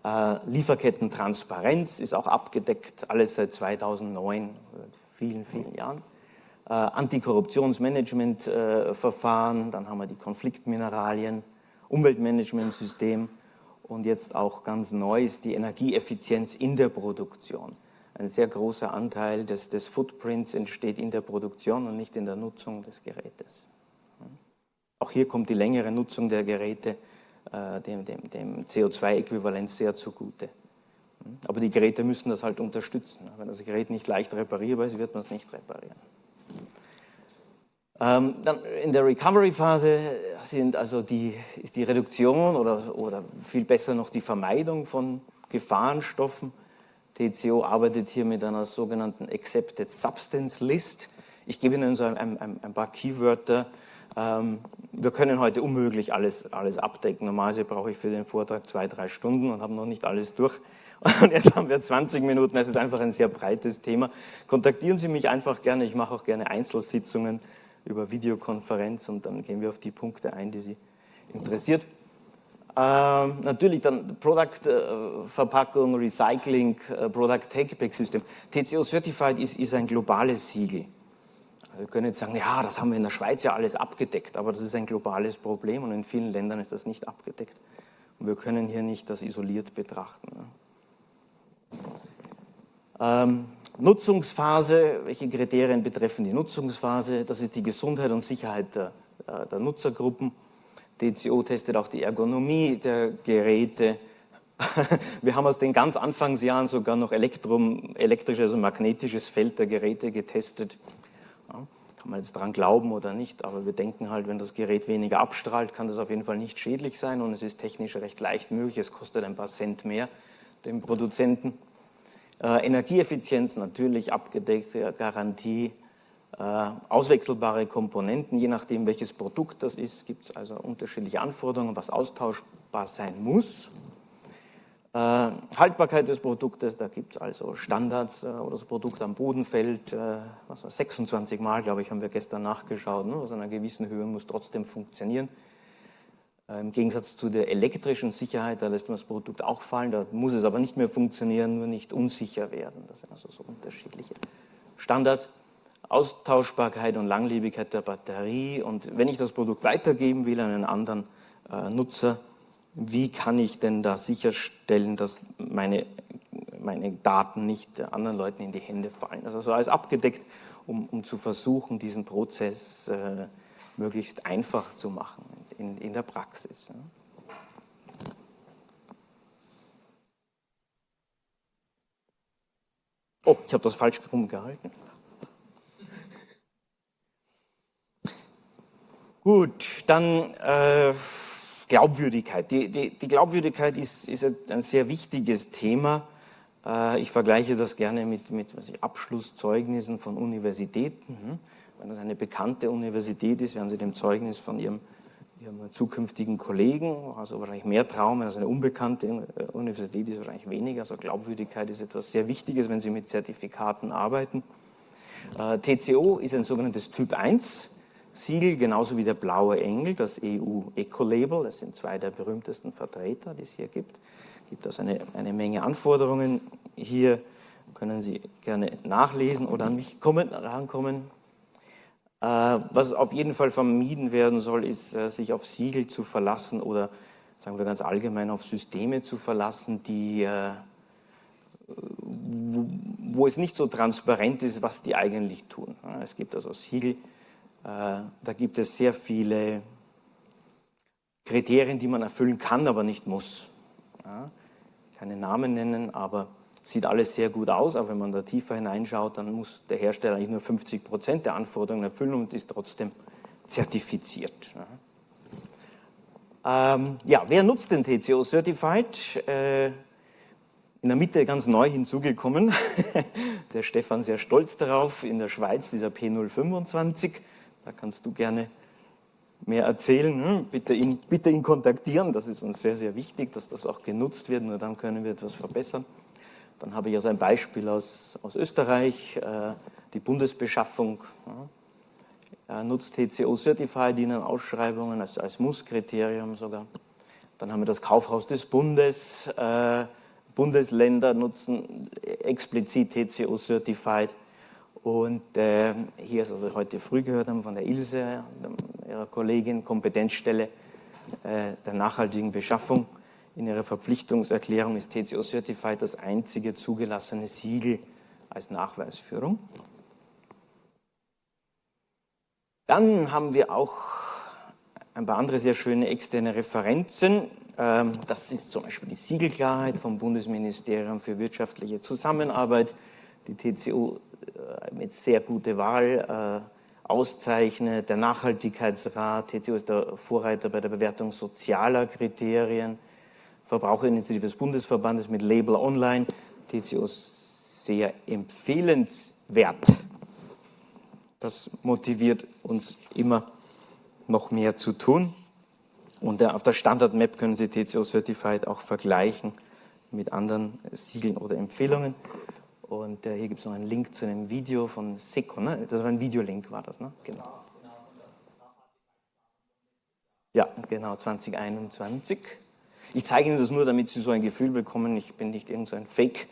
Äh, Lieferkettentransparenz ist auch abgedeckt, alles seit 2009, seit vielen, vielen Jahren. Äh, Antikorruptionsmanagementverfahren, dann haben wir die Konfliktmineralien, Umweltmanagementsystem und jetzt auch ganz neu ist die Energieeffizienz in der Produktion. Ein sehr großer Anteil des, des Footprints entsteht in der Produktion und nicht in der Nutzung des Gerätes. Auch hier kommt die längere Nutzung der Geräte äh, dem, dem, dem CO2-Äquivalent sehr zugute. Aber die Geräte müssen das halt unterstützen. Wenn das Gerät nicht leicht reparierbar ist, wird man es nicht reparieren. Ähm, dann in der Recovery-Phase sind also die, ist die Reduktion oder, oder viel besser noch die Vermeidung von Gefahrenstoffen. TCO arbeitet hier mit einer sogenannten Accepted Substance List. Ich gebe Ihnen so ein, ein, ein paar Keywörter, ähm, wir können heute unmöglich alles, alles abdecken. Normalerweise brauche ich für den Vortrag zwei, drei Stunden und habe noch nicht alles durch. Und jetzt haben wir 20 Minuten, es ist einfach ein sehr breites Thema. Kontaktieren Sie mich einfach gerne, ich mache auch gerne Einzelsitzungen über Videokonferenz und dann gehen wir auf die Punkte ein, die Sie interessiert. Ähm, natürlich dann Product-Verpackung, äh, Recycling, äh, Product Take-Back-System. TCO Certified ist, ist ein globales Siegel. Wir können jetzt sagen, ja, das haben wir in der Schweiz ja alles abgedeckt, aber das ist ein globales Problem und in vielen Ländern ist das nicht abgedeckt. Und wir können hier nicht das isoliert betrachten. Ähm, Nutzungsphase, welche Kriterien betreffen die Nutzungsphase? Das ist die Gesundheit und Sicherheit der, äh, der Nutzergruppen. DCO testet auch die Ergonomie der Geräte. Wir haben aus den ganz Anfangsjahren sogar noch Elektrum, elektrisches, also magnetisches Feld der Geräte getestet. Ja, kann man jetzt daran glauben oder nicht, aber wir denken halt, wenn das Gerät weniger abstrahlt, kann das auf jeden Fall nicht schädlich sein und es ist technisch recht leicht möglich. Es kostet ein paar Cent mehr dem Produzenten. Äh, Energieeffizienz natürlich abgedeckte Garantie. Äh, auswechselbare Komponenten, je nachdem welches Produkt das ist, gibt es also unterschiedliche Anforderungen, was austauschbar sein muss. Äh, Haltbarkeit des Produktes, da gibt es also Standards, wo das Produkt am Boden fällt, was 26 Mal, glaube ich, haben wir gestern nachgeschaut, ne? aus einer gewissen Höhe muss trotzdem funktionieren. Äh, Im Gegensatz zu der elektrischen Sicherheit, da lässt man das Produkt auch fallen, da muss es aber nicht mehr funktionieren, nur nicht unsicher werden. Das sind also so unterschiedliche Standards. Austauschbarkeit und Langlebigkeit der Batterie und wenn ich das Produkt weitergeben will an einen anderen äh, Nutzer, wie kann ich denn da sicherstellen, dass meine, meine Daten nicht anderen Leuten in die Hände fallen. Also so alles abgedeckt, um, um zu versuchen, diesen Prozess äh, möglichst einfach zu machen in, in der Praxis. Oh, ich habe das falsch rumgehalten. Gut, dann äh, Glaubwürdigkeit. Die, die, die Glaubwürdigkeit ist, ist, ein sehr wichtiges Thema. Äh, ich vergleiche das gerne mit, mit ich, Abschlusszeugnissen von Universitäten. Hm? Wenn das eine bekannte Universität ist, werden Sie dem Zeugnis von Ihrem, Ihrem zukünftigen Kollegen, also wahrscheinlich mehr Traum, wenn das eine unbekannte äh, Universität ist, wahrscheinlich weniger. Also Glaubwürdigkeit ist etwas sehr Wichtiges, wenn Sie mit Zertifikaten arbeiten. Äh, TCO ist ein sogenanntes Typ 1 Siegel, genauso wie der blaue Engel, das EU Eco-Label. Das sind zwei der berühmtesten Vertreter, die es hier gibt. Es gibt also eine, eine Menge Anforderungen. Hier können Sie gerne nachlesen oder an mich kommen, rankommen. Äh, was auf jeden Fall vermieden werden soll, ist, äh, sich auf Siegel zu verlassen oder, sagen wir ganz allgemein, auf Systeme zu verlassen, die äh, wo, es nicht so transparent ist, was die eigentlich tun. Es gibt also Siegel, da gibt es sehr viele Kriterien, die man erfüllen kann, aber nicht muss. Keine Namen nennen, aber sieht alles sehr gut aus. Aber wenn man da tiefer hineinschaut, dann muss der Hersteller eigentlich nur 50 Prozent der Anforderungen erfüllen und ist trotzdem zertifiziert. Ja, ähm, ja wer nutzt den TCO Certified? Äh, in der Mitte ganz neu hinzugekommen, der Stefan sehr stolz darauf, in der Schweiz dieser P025. Da kannst du gerne mehr erzählen. Ne? Bitte ihn, bitte ihn kontaktieren, das ist uns sehr, sehr wichtig, dass das auch genutzt wird, nur dann können wir etwas verbessern. Dann habe ich also ein Beispiel aus, aus Österreich, äh, die Bundesbeschaffung nutzt TCO Certified in Ausschreibungen als, als Muss-Kriterium sogar. Dann haben wir das Kaufhaus des Bundes, äh, Bundesländer nutzen explizit TCO Certified. Und äh, hier, was wir heute früh gehört haben von der Ilse, ihrer Kollegin, Kompetenzstelle äh, der nachhaltigen Beschaffung, in ihrer Verpflichtungserklärung ist TCO Certified das einzige zugelassene Siegel als Nachweisführung. Dann haben wir auch ein paar andere sehr schöne externe Referenzen. Ähm, das ist zum Beispiel die Siegelklarheit vom Bundesministerium für wirtschaftliche Zusammenarbeit, die TCO äh, mit sehr gute Wahl äh, auszeichnet. Der Nachhaltigkeitsrat, TCO ist der Vorreiter bei der Bewertung sozialer Kriterien. Verbraucherinitiative des Bundesverbandes mit Label Online. TCO sehr empfehlenswert. Das motiviert uns immer noch mehr zu tun. Und auf der Standard-Map können Sie TCO Certified auch vergleichen mit anderen Siegeln oder Empfehlungen. Und äh, hier gibt es noch einen Link zu einem Video von Seco. Ne? Das war ein Videolink, war das, ne? Genau. Ja, genau, 2021. Ich zeige Ihnen das nur, damit Sie so ein Gefühl bekommen. Ich bin nicht irgendein so Fake,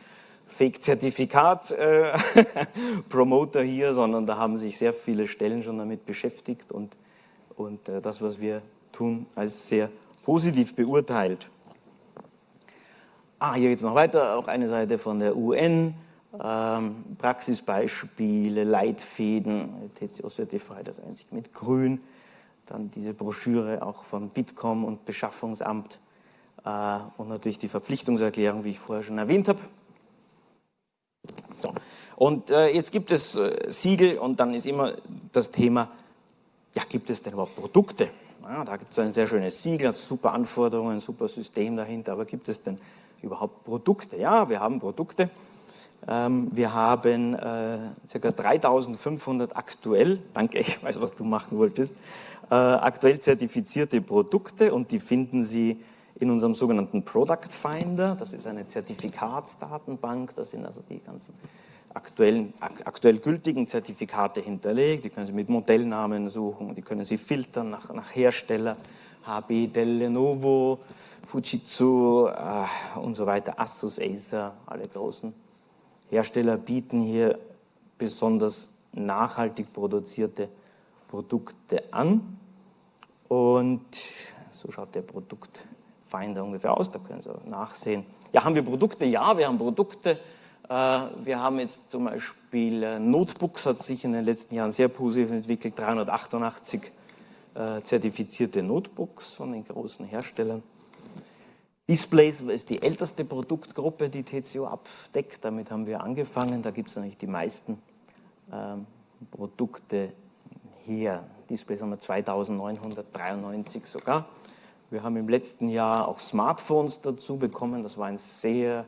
Fake-Zertifikat-Promoter äh, hier, sondern da haben sich sehr viele Stellen schon damit beschäftigt und, und äh, das, was wir tun, als sehr positiv beurteilt. Ah, hier geht es noch weiter, auch eine Seite von der UN ähm, Praxisbeispiele, Leitfäden, TCO Certified, das einzig mit Grün, dann diese Broschüre auch von Bitkom und Beschaffungsamt und natürlich die Verpflichtungserklärung, wie ich vorher schon erwähnt habe. Und äh, jetzt gibt es äh, Siegel und dann ist immer das Thema, ja, gibt es denn überhaupt Produkte? Ja, da gibt es ein sehr schönes Siegel, hat super Anforderungen, super System dahinter, aber gibt es denn überhaupt Produkte? Ja, wir haben Produkte. Ähm, wir haben äh, ca. 3500 aktuell, danke, ich weiß, was du machen wolltest, äh, aktuell zertifizierte Produkte und die finden Sie in unserem sogenannten Product Finder. Das ist eine Zertifikatsdatenbank, da sind also die ganzen aktuellen, aktuell gültigen Zertifikate hinterlegt. Die können Sie mit Modellnamen suchen, die können Sie filtern nach, nach Hersteller, HB, Dell, Lenovo, Fujitsu äh, und so weiter, Asus, Acer, alle großen Hersteller bieten hier besonders nachhaltig produzierte Produkte an. Und so schaut der Produktfinder ungefähr aus, da können Sie nachsehen. Ja, haben wir Produkte? Ja, wir haben Produkte. Äh, wir haben jetzt zum Beispiel äh, Notebooks, hat sich in den letzten Jahren sehr positiv entwickelt, 388 äh, zertifizierte Notebooks von den großen Herstellern. Displays ist die älteste Produktgruppe, die TCO abdeckt. Damit haben wir angefangen. Da gibt es eigentlich die meisten ähm, Produkte hier. Displays haben wir 2993 sogar. Wir haben im letzten Jahr auch Smartphones dazu bekommen. Das war ein sehr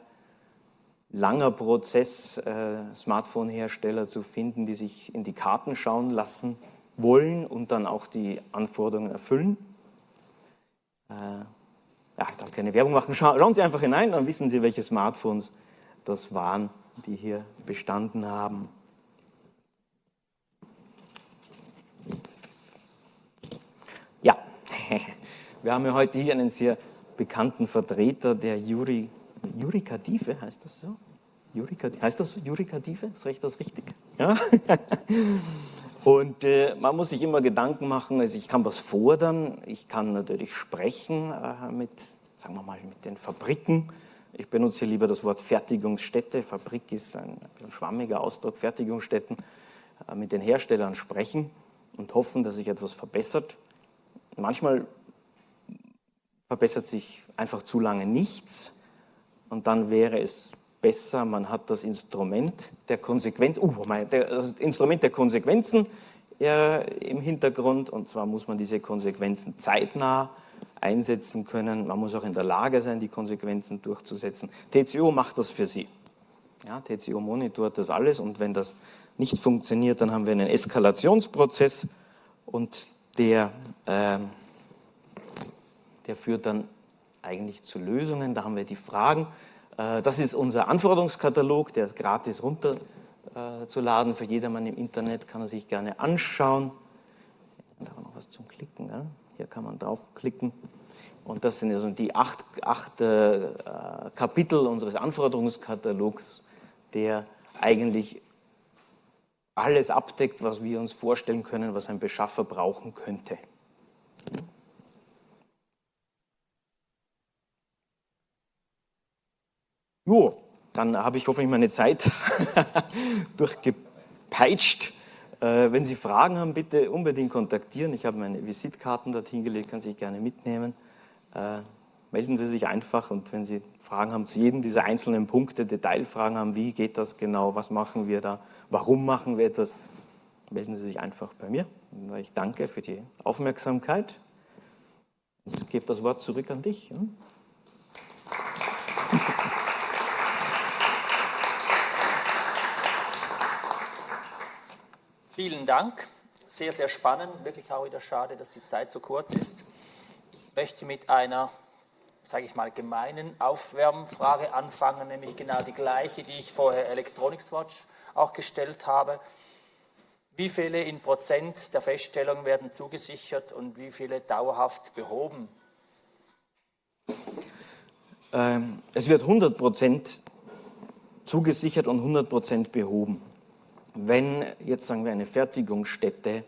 langer Prozess, äh, Smartphone-Hersteller zu finden, die sich in die Karten schauen lassen wollen und dann auch die Anforderungen erfüllen. Äh, ja, ich darf keine Werbung machen. Schauen Sie einfach hinein, dann wissen Sie, welche Smartphones das waren, die hier bestanden haben. Ja. Wir haben ja heute hier einen sehr bekannten Vertreter der Juri, Jurikative, heißt das so? Jurikative, heißt das so? Jurikative? Ist das richtig? Ja? Und äh, man muss sich immer Gedanken machen, also ich kann was fordern, ich kann natürlich sprechen äh, mit, sagen wir mal, mit den Fabriken. Ich benutze hier lieber das Wort Fertigungsstätte. Fabrik ist ein, ein schwammiger Ausdruck, Fertigungsstätten. Äh, mit den Herstellern sprechen und hoffen, dass sich etwas verbessert. Manchmal verbessert sich einfach zu lange nichts und dann wäre es besser, man hat das Instrument der Konsequenz, uh, mein, der, das Instrument der Konsequenzen äh, im Hintergrund und zwar muss man diese Konsequenzen zeitnah einsetzen können. Man muss auch in der Lage sein, die Konsequenzen durchzusetzen. TCO macht das für Sie. Ja, TCO monitort das alles und wenn das nicht funktioniert, dann haben wir einen Eskalationsprozess und der, äh, der führt dann eigentlich zu Lösungen. Da haben wir die Fragen. Äh, das ist unser Anforderungskatalog, der ist gratis runterzuladen äh, für jedermann im Internet, kann er sich gerne anschauen. Da haben wir noch was zum Klicken. Ja? Hier kann man draufklicken. Und das sind also die acht, acht äh, Kapitel unseres Anforderungskatalogs, der eigentlich alles abdeckt, was wir uns vorstellen können, was ein Beschaffer brauchen könnte. Jo, dann habe ich hoffentlich meine Zeit durchgepeitscht. Äh, wenn Sie Fragen haben, bitte unbedingt kontaktieren. Ich habe meine Visitkarten dorthin gelegt, Sie sich gerne mitnehmen. Äh, melden Sie sich einfach und wenn Sie Fragen haben zu jedem dieser einzelnen Punkte, Detailfragen haben, wie geht das genau, was machen wir da, warum machen wir etwas, melden Sie sich einfach bei mir. Ich danke für die Aufmerksamkeit. Ich gebe das Wort zurück an dich. Vielen Dank. Sehr, sehr spannend. Wirklich auch wieder schade, dass die Zeit so kurz ist. Ich möchte mit einer sage ich mal, gemeinen Aufwärmfrage anfangen, nämlich genau die gleiche, die ich vorher Electronics Watch auch gestellt habe. Wie viele in Prozent der Feststellung werden zugesichert und wie viele dauerhaft behoben? Ähm, es wird 100 Prozent zugesichert und 100 Prozent behoben. Wenn jetzt sagen wir eine Fertigungsstätte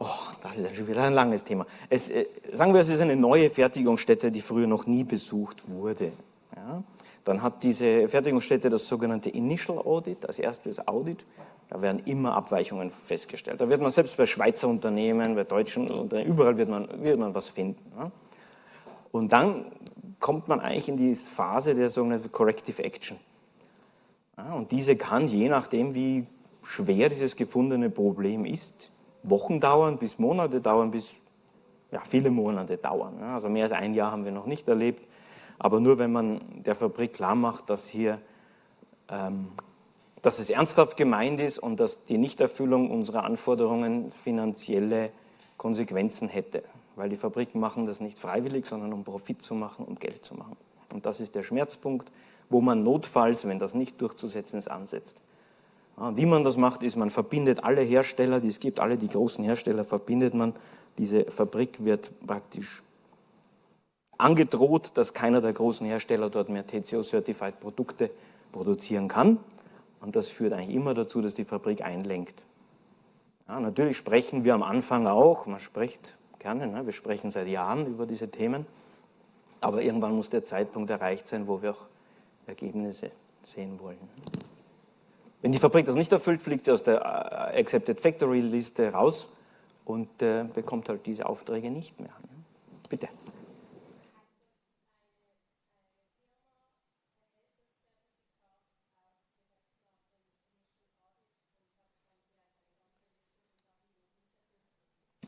Oh, das ist ja schon wieder ein langes Thema. Es, äh, sagen wir, es ist eine neue Fertigungsstätte, die früher noch nie besucht wurde. Ja? Dann hat diese Fertigungsstätte das sogenannte Initial Audit, als erstes Audit. Da werden immer Abweichungen festgestellt. Da wird man selbst bei Schweizer Unternehmen, bei deutschen Unternehmen, überall wird man, wird man was finden. Ja? Und dann kommt man eigentlich in die Phase der sogenannten Corrective Action. Ja, und diese kann, je nachdem, wie schwer dieses gefundene Problem ist, Wochen dauern, bis Monate dauern, bis ja, viele Monate dauern. Also mehr als ein Jahr haben wir noch nicht erlebt. Aber nur wenn man der Fabrik klar macht, dass hier ähm, dass es ernsthaft gemeint ist und dass die Nichterfüllung unserer Anforderungen finanzielle Konsequenzen hätte. Weil die Fabriken machen das nicht freiwillig, sondern um Profit zu machen, um Geld zu machen. Und das ist der Schmerzpunkt, wo man notfalls, wenn das nicht durchzusetzen ist, ansetzt. Wie man das macht, ist, man verbindet alle Hersteller, die es gibt, alle die großen Hersteller verbindet man. Diese Fabrik wird praktisch angedroht, dass keiner der großen Hersteller dort mehr TCO-Certified Produkte produzieren kann. Und das führt eigentlich immer dazu, dass die Fabrik einlenkt. Ja, natürlich sprechen wir am Anfang auch, man spricht gerne, ne? wir sprechen seit Jahren über diese Themen, aber irgendwann muss der Zeitpunkt erreicht sein, wo wir auch Ergebnisse sehen wollen. Wenn die Fabrik das nicht erfüllt, fliegt sie aus der äh, Accepted Factory Liste raus und äh, bekommt halt diese Aufträge nicht mehr. Bitte.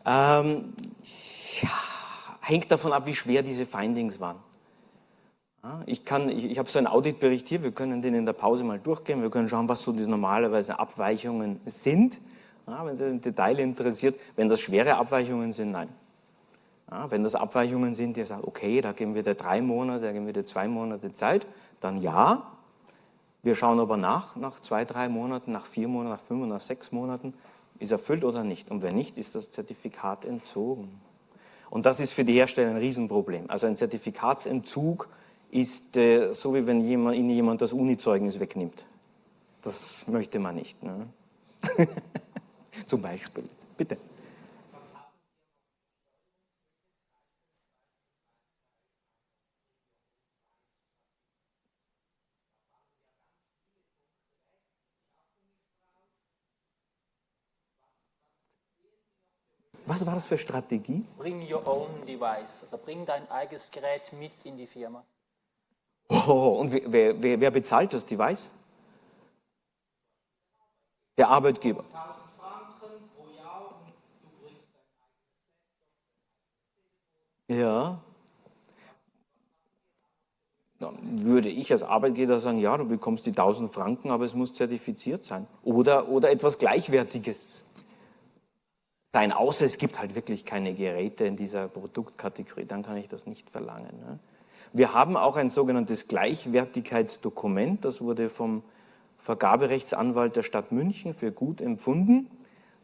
Ähm, ja, hängt davon ab, wie schwer diese Findings waren. Ich, ich, ich habe so einen Auditbericht hier, wir können den in der Pause mal durchgehen, wir können schauen, was so die normalerweise Abweichungen sind. Ja, wenn Sie im Detail interessiert, wenn das schwere Abweichungen sind, nein. Ja, wenn das Abweichungen sind, die sagen, okay, da geben wir dir drei Monate, da geben wir dir zwei Monate Zeit, dann ja. Wir schauen aber nach, nach zwei, drei Monaten, nach vier Monaten, nach fünf, nach sechs Monaten, ist erfüllt oder nicht. Und wenn nicht, ist das Zertifikat entzogen. Und das ist für die Hersteller ein Riesenproblem. Also ein Zertifikatsentzug ist äh, so, wie wenn jemand, Ihnen jemand das Uni-Zeugnis wegnimmt. Das möchte man nicht. Ne? Zum Beispiel. Bitte. Was war das für Strategie? Bring your own device. Also bring dein eigenes Gerät mit in die Firma. Oh, und wer, wer, wer bezahlt das Device? Der Arbeitgeber. Ja. Dann würde ich als Arbeitgeber sagen, ja, du bekommst die 1000 Franken, aber es muss zertifiziert sein. Oder, oder etwas Gleichwertiges sein, außer es gibt halt wirklich keine Geräte in dieser Produktkategorie, dann kann ich das nicht verlangen. Ne? Wir haben auch ein sogenanntes Gleichwertigkeitsdokument, das wurde vom Vergaberechtsanwalt der Stadt München für gut empfunden.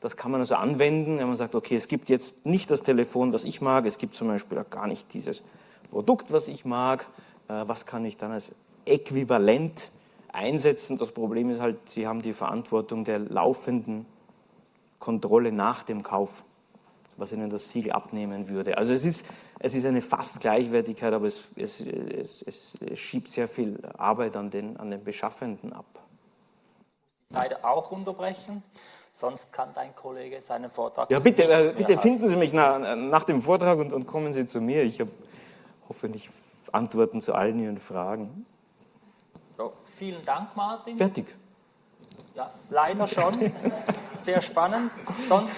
Das kann man also anwenden, wenn man sagt, okay, es gibt jetzt nicht das Telefon, was ich mag, es gibt zum Beispiel auch gar nicht dieses Produkt, was ich mag. Äh, was kann ich dann als Äquivalent einsetzen? Das Problem ist halt, Sie haben die Verantwortung der laufenden Kontrolle nach dem Kauf, was ihnen das Siegel abnehmen würde. Also es ist, es ist eine fast Gleichwertigkeit, aber es, es, es, es schiebt sehr viel Arbeit an den, an den Beschaffenden ab. Leider auch unterbrechen, sonst kann dein Kollege seinen Vortrag. Ja, bitte, äh, bitte finden Sie mich nach, nach dem Vortrag und, und kommen Sie zu mir. Ich habe hoffentlich Antworten zu allen Ihren Fragen. So, vielen Dank, Martin. Fertig. Ja, leider schon. Sehr spannend. Sonst.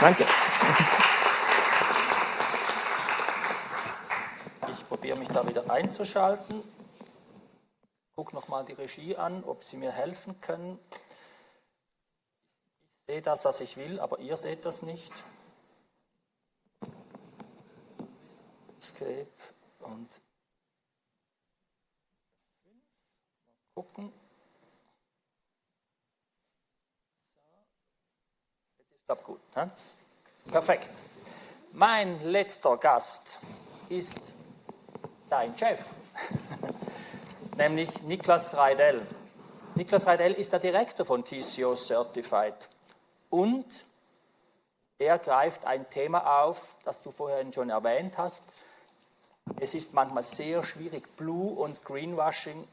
Danke. Ich probiere mich da wieder einzuschalten. Guck nochmal die Regie an, ob sie mir helfen können. Ich sehe das, was ich will, aber ihr seht das nicht. Escape und gucken. glaube gut. Ne? Perfekt. Mein letzter Gast ist sein Chef, nämlich Niklas Reidel. Niklas Reidel ist der Direktor von TCO Certified und er greift ein Thema auf, das du vorhin schon erwähnt hast. Es ist manchmal sehr schwierig, Blue- und Greenwashing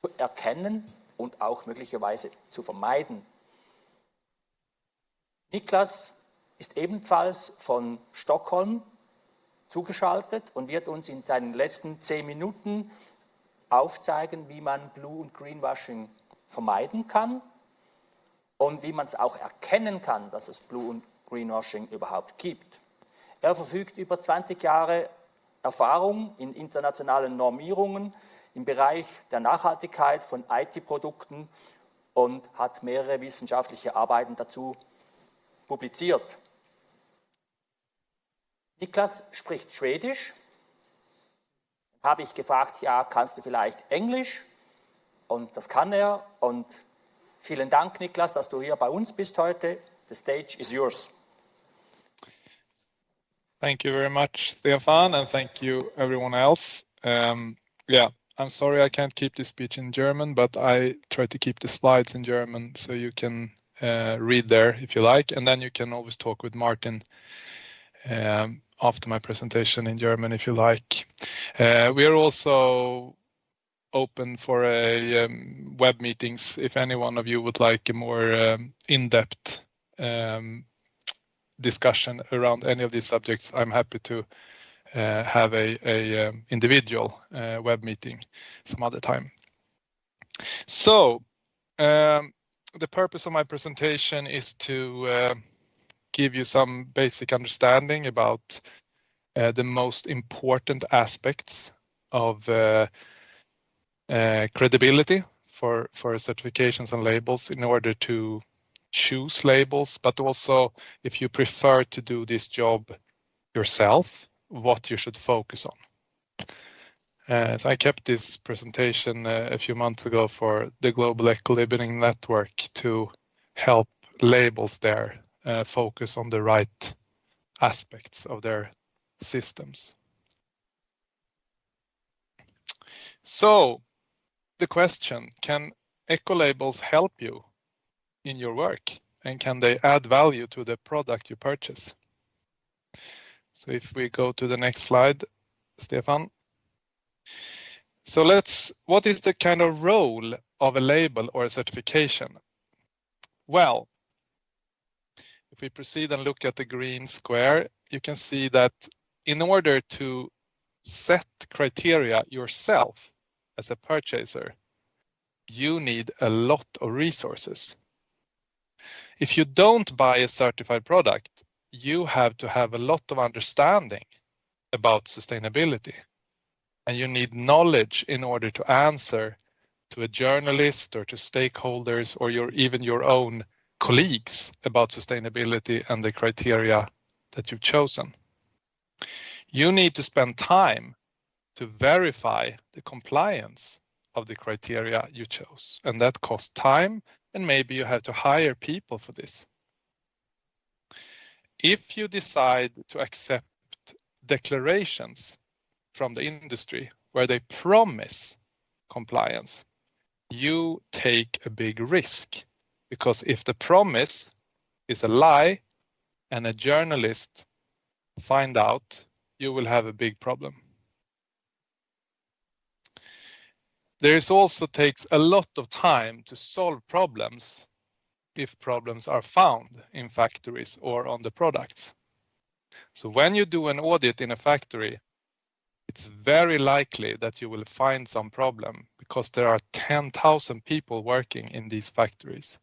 zu erkennen und auch möglicherweise zu vermeiden. Niklas ist ebenfalls von Stockholm zugeschaltet und wird uns in seinen letzten zehn Minuten aufzeigen, wie man Blue- und Greenwashing vermeiden kann und wie man es auch erkennen kann, dass es Blue- und Greenwashing überhaupt gibt. Er verfügt über 20 Jahre Erfahrung in internationalen Normierungen im Bereich der Nachhaltigkeit von IT-Produkten und hat mehrere wissenschaftliche Arbeiten dazu publiziert. Niklas spricht Schwedisch. Habe ich gefragt, ja, kannst du vielleicht Englisch? Und das kann er. Und vielen Dank, Niklas, dass du hier bei uns bist heute. The stage is yours. Thank you very much, Stefan, and thank you everyone else. Um, yeah, I'm sorry I can't keep this speech in German, but I try to keep the slides in German so you can uh, read there if you like, and then you can always talk with Martin um, after my presentation in German if you like. Uh, we are also open for a um, web meetings if any one of you would like a more um, in-depth um, discussion around any of these subjects. I'm happy to uh, have a, a um, individual uh, web meeting some other time. So um, the purpose of my presentation is to uh, give you some basic understanding about uh, the most important aspects of uh, uh credibility for, certifications and labels in order to choose labels, but also if you prefer to do this job yourself, what you should focus on. Uh, so I kept this presentation uh, a few months ago for the Global Eco-Labeling Network to help labels there Uh, focus on the right aspects of their systems. So the question, can eco-labels help you in your work? And can they add value to the product you purchase? So if we go to the next slide, Stefan. So let's, what is the kind of role of a label or a certification? Well, if we proceed and look at the green square, you can see that in order to set criteria yourself as a purchaser, you need a lot of resources. If you don't buy a certified product, you have to have a lot of understanding about sustainability, and you need knowledge in order to answer to a journalist or to stakeholders or your even your own colleagues about sustainability and the criteria that you've chosen. You need to spend time to verify the compliance of the criteria you chose, and that costs time, and maybe you have to hire people for this. If you decide to accept declarations from the industry where they promise compliance, you take a big risk because if the promise is a lie and a journalist find out, you will have a big problem. There is also takes a lot of time to solve problems if problems are found in factories or on the products. So when you do an audit in a factory, it's very likely that you will find some problem because there are 10,000 people working in these factories.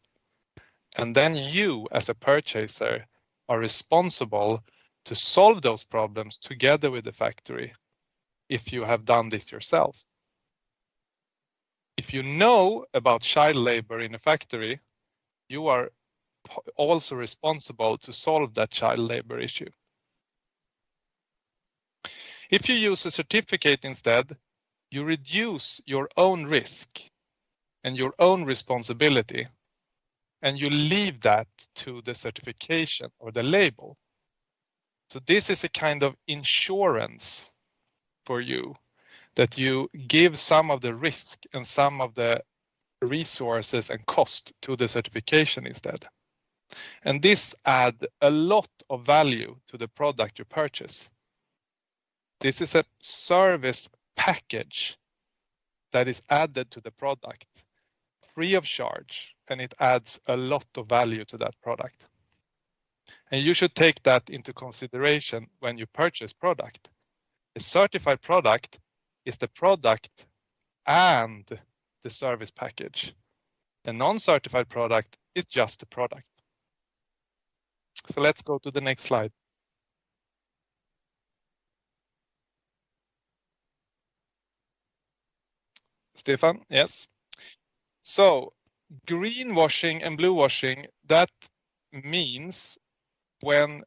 And then you, as a purchaser, are responsible to solve those problems together with the factory if you have done this yourself. If you know about child labor in a factory, you are also responsible to solve that child labor issue. If you use a certificate instead, you reduce your own risk and your own responsibility and you leave that to the certification or the label. So this is a kind of insurance for you that you give some of the risk and some of the resources and cost to the certification instead. And this add a lot of value to the product you purchase. This is a service package that is added to the product free of charge and it adds a lot of value to that product. And you should take that into consideration when you purchase product. A certified product is the product and the service package. A non-certified product is just a product. So let's go to the next slide. Stefan, yes. So greenwashing and bluewashing, that means when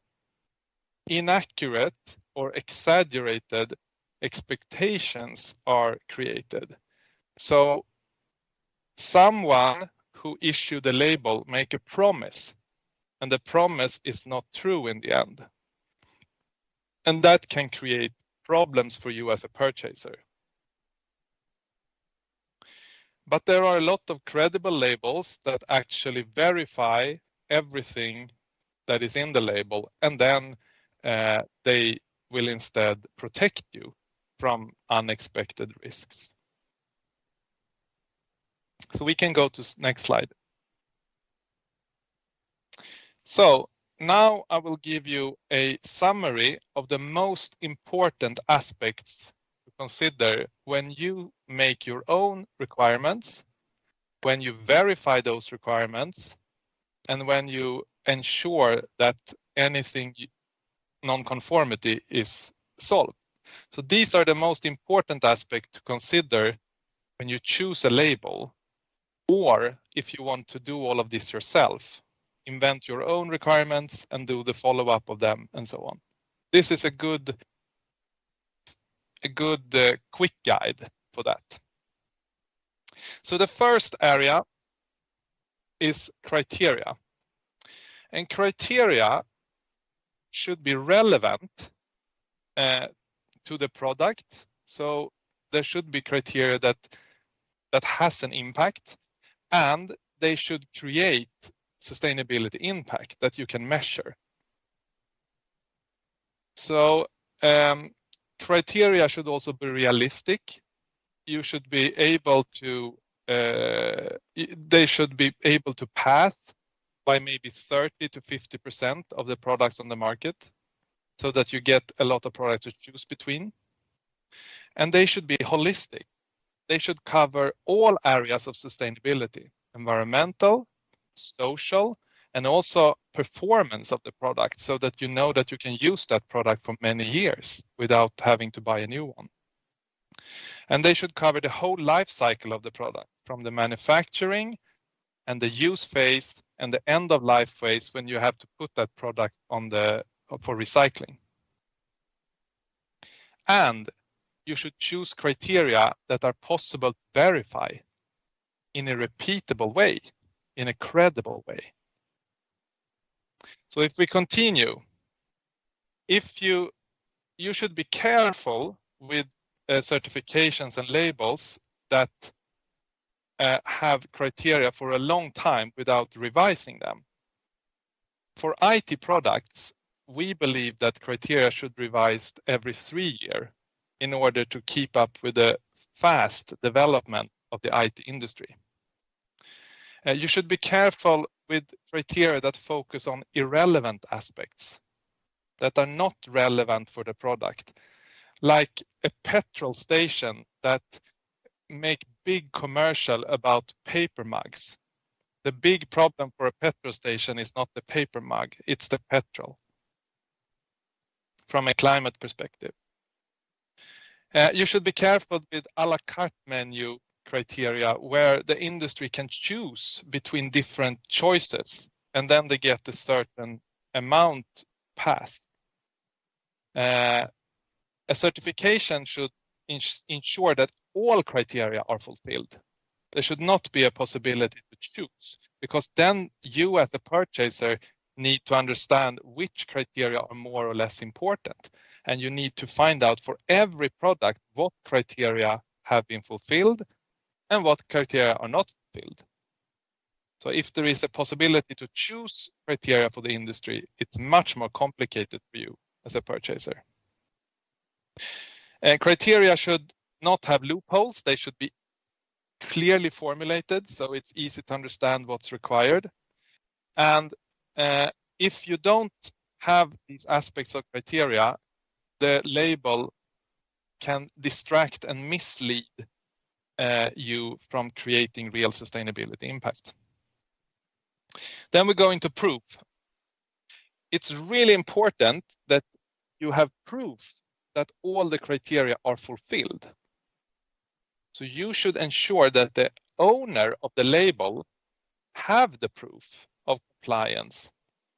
inaccurate or exaggerated expectations are created. So someone who issued the label make a promise and the promise is not true in the end. And that can create problems for you as a purchaser. But there are a lot of credible labels that actually verify everything that is in the label and then uh, they will instead protect you from unexpected risks. So we can go to next slide. So now I will give you a summary of the most important aspects consider when you make your own requirements, when you verify those requirements, and when you ensure that anything non-conformity is solved. So these are the most important aspects to consider when you choose a label or if you want to do all of this yourself, invent your own requirements and do the follow-up of them and so on. This is a good a good uh, quick guide for that. So the first area is criteria. And criteria should be relevant to the product. So there should be criteria that that has an impact, and they should create sustainability impact that you can measure. Criteria should also be realistic. You should be able to, uh, they should be able to pass by maybe 30 to 50% of the products on the market so that you get a lot of products to choose between. And they should be holistic. They should cover all areas of sustainability, environmental, social, and also performance of the product so that you know that you can use that product for many years without having to buy a new one. And they should cover the whole life cycle of the product, from the manufacturing and the use phase and the end of life phase when you have to put that product on the for recycling. And you should choose criteria that are possible to verify in a repeatable way, in a credible way. So if we continue, if you you should be careful with uh, certifications and labels that uh, have criteria for a long time without revising them. For IT products, we believe that criteria should be revised every three year in order to keep up with the fast development of the IT industry. Uh, you should be careful with criteria that focus on irrelevant aspects that are not relevant for the product, like a petrol station that make big commercial about paper mugs. The big problem for a petrol station is not the paper mug, it's the petrol from a climate perspective. Uh, you should be careful with à la carte menu criteria where the industry can choose between different choices, and then they get a certain amount passed. Uh, a certification should ensure that all criteria are fulfilled. There should not be a possibility to choose, because then you as a purchaser need to understand which criteria are more or less important, and you need to find out for every product what criteria have been fulfilled and what criteria are not filled. So if there is a possibility to choose criteria for the industry, it's much more complicated for you as a purchaser. And Criteria should not have loopholes. They should be clearly formulated, so it's easy to understand what's required. And uh, if you don't have these aspects of criteria, the label can distract and mislead Uh, you from creating real sustainability impact. Then we go into proof. It's really important that you have proof that all the criteria are fulfilled. So you should ensure that the owner of the label have the proof of compliance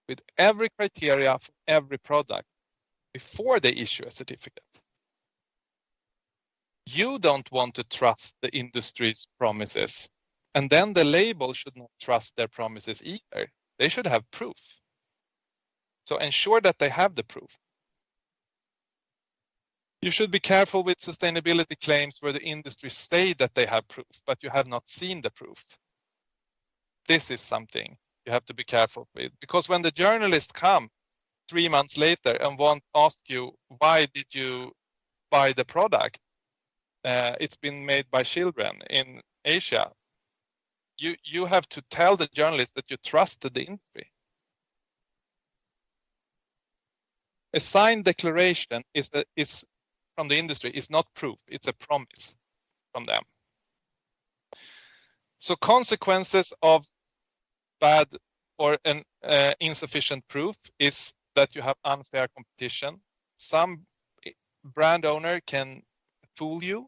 with every criteria for every product before they issue a certificate. You don't want to trust the industry's promises, and then the label should not trust their promises either. They should have proof. So ensure that they have the proof. You should be careful with sustainability claims where the industry say that they have proof, but you have not seen the proof. This is something you have to be careful with, because when the journalist come three months later and want ask you, "Why did you buy the product? Uh, it's been made by children in Asia." You you have to tell the journalist that you trusted the industry. A signed declaration is a, is from the industry is not proof, it's a promise from them. So consequences of bad or an uh, insufficient proof is that you have unfair competition. Some brand owner can fool you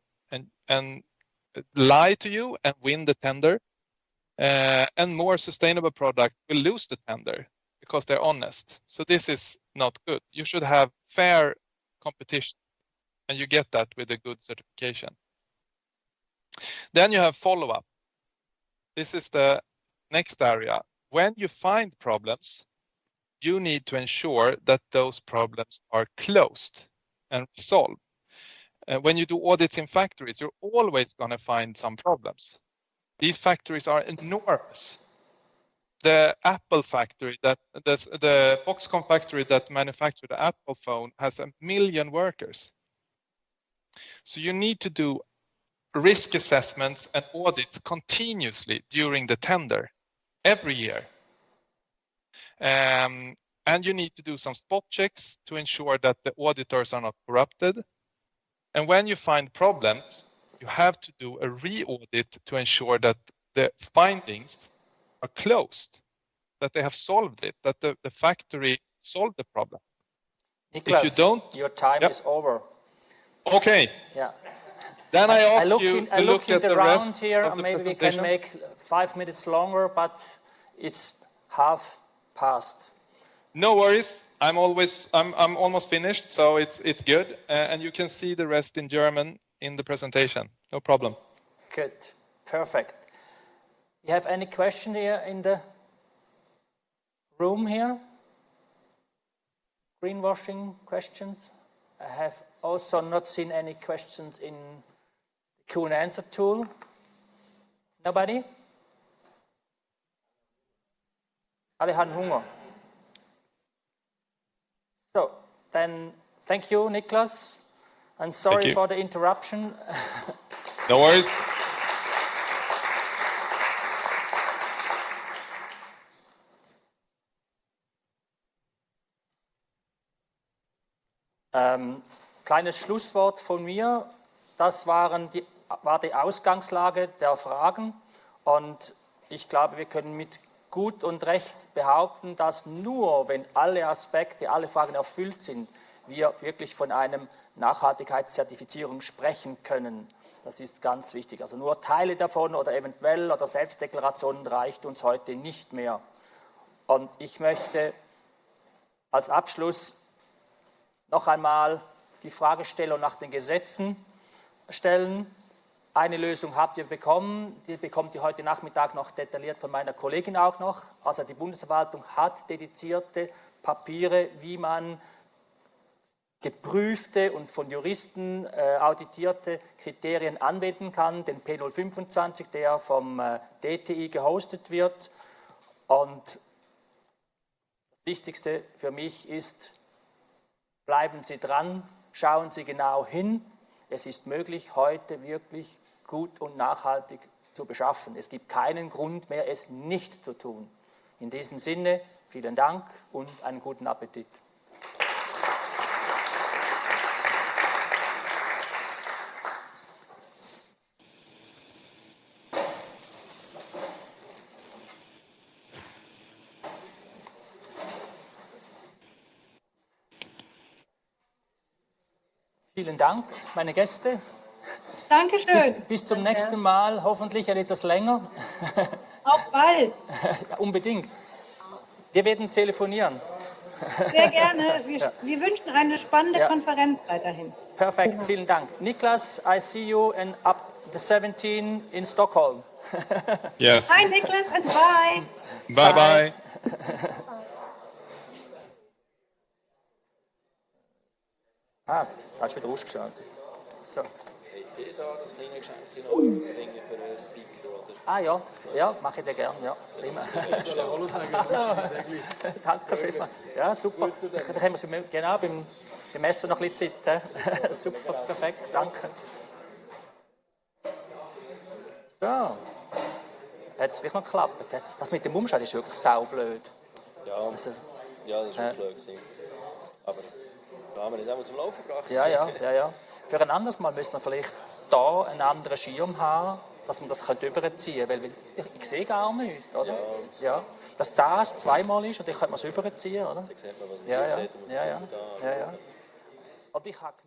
and lie to you and win the tender, uh, and more sustainable product will lose the tender because they're honest. So this is not good. You should have fair competition, and you get that with a good certification. Then you have follow-up. This is the next area. When you find problems, you need to ensure that those problems are closed and resolved. Uh, when you do audits in factories, you're always going to find some problems. These factories are enormous. The Apple factory that the, the Foxconn factory that manufactured the Apple phone has a million workers. So you need to do risk assessments and audits continuously during the tender every year. Um, and you need to do some spot checks to ensure that the auditors are not corrupted. And when you find problems, you have to do a re-audit to ensure that the findings are closed, that they have solved it, that the, the factory solved the problem. Niklas, if you don't, your time yep. is over. Okay. Yeah. Then I ask I look you in, to I look, look in at the, the round rest here, of and the maybe we can make five minutes longer, but it's half past. No worries. I'm always I'm I'm almost finished, so it's it's good, uh, and you can see the rest in German in the presentation. No problem. Good, perfect. You have any question here in the room here? Greenwashing questions? I have also not seen any questions in the Q and answer tool. Nobody? Haben Hunger. So, then thank you, Niklas, and sorry for the interruption. No worries. Ähm, kleines Schlusswort von mir. Das waren die, war die Ausgangslage der Fragen. Und ich glaube, wir können mit gut und recht behaupten, dass nur wenn alle Aspekte, alle Fragen erfüllt sind, wir wirklich von einem Nachhaltigkeitszertifizierung sprechen können. Das ist ganz wichtig. Also nur Teile davon oder eventuell oder Selbstdeklarationen reicht uns heute nicht mehr. Und ich möchte als Abschluss noch einmal die Fragestellung nach den Gesetzen stellen. Eine Lösung habt ihr bekommen, die bekommt ihr heute Nachmittag noch detailliert von meiner Kollegin auch noch. Also die Bundesverwaltung hat dedizierte Papiere, wie man geprüfte und von Juristen äh, auditierte Kriterien anwenden kann, den P025, der vom äh, DTI gehostet wird. Und das Wichtigste für mich ist, bleiben Sie dran, schauen Sie genau hin. Es ist möglich, heute wirklich gut und nachhaltig zu beschaffen. Es gibt keinen Grund mehr, es nicht zu tun. In diesem Sinne, vielen Dank und einen guten Appetit. Vielen Dank, meine Gäste. Dankeschön. Bis, bis zum nächsten Mal, hoffentlich etwas länger. Auch bald. Ja, unbedingt. Wir werden telefonieren. Sehr gerne. Wir, wir wünschen eine spannende Ja. Konferenz weiterhin. Perfekt, vielen Dank. Niklas, I see you in up the 17 in Stockholm. Yes. Hi, Niklas, and bye. Bye bye. Ah, da hast du wieder ausgeschaltet. So. Da das kleine Geschenk noch bringen für einen Speaker? Oder? Ah ja, ja, mache ich dir gerne. Ja, prima. Hallo sagen, Danke vielmals. Ja, super. Dann haben wir es genau beim, beim Essen noch ein bisschen Zeit. super, perfekt, danke. So. Hat es wirklich noch geklappt? Das mit dem Umschalt ist wirklich saublöd. Ja, Also, ja, das war Ja. blöd. gewesen. Aber da haben wir das einmal zum Laufen gebracht. ja, ja, ja, ja. Für ein anderes Mal müsste man vielleicht da einen anderen Schirm haben, dass man das überziehen könnte. Weil ich, ich sehe gar nichts, oder? Ja. Dass das zweimal ist und ich könnte man es überziehen, oder? Da sieht man, was man Ja, ja, sieht. und ja, ja, ja, ja. Und ich habe gemerkt,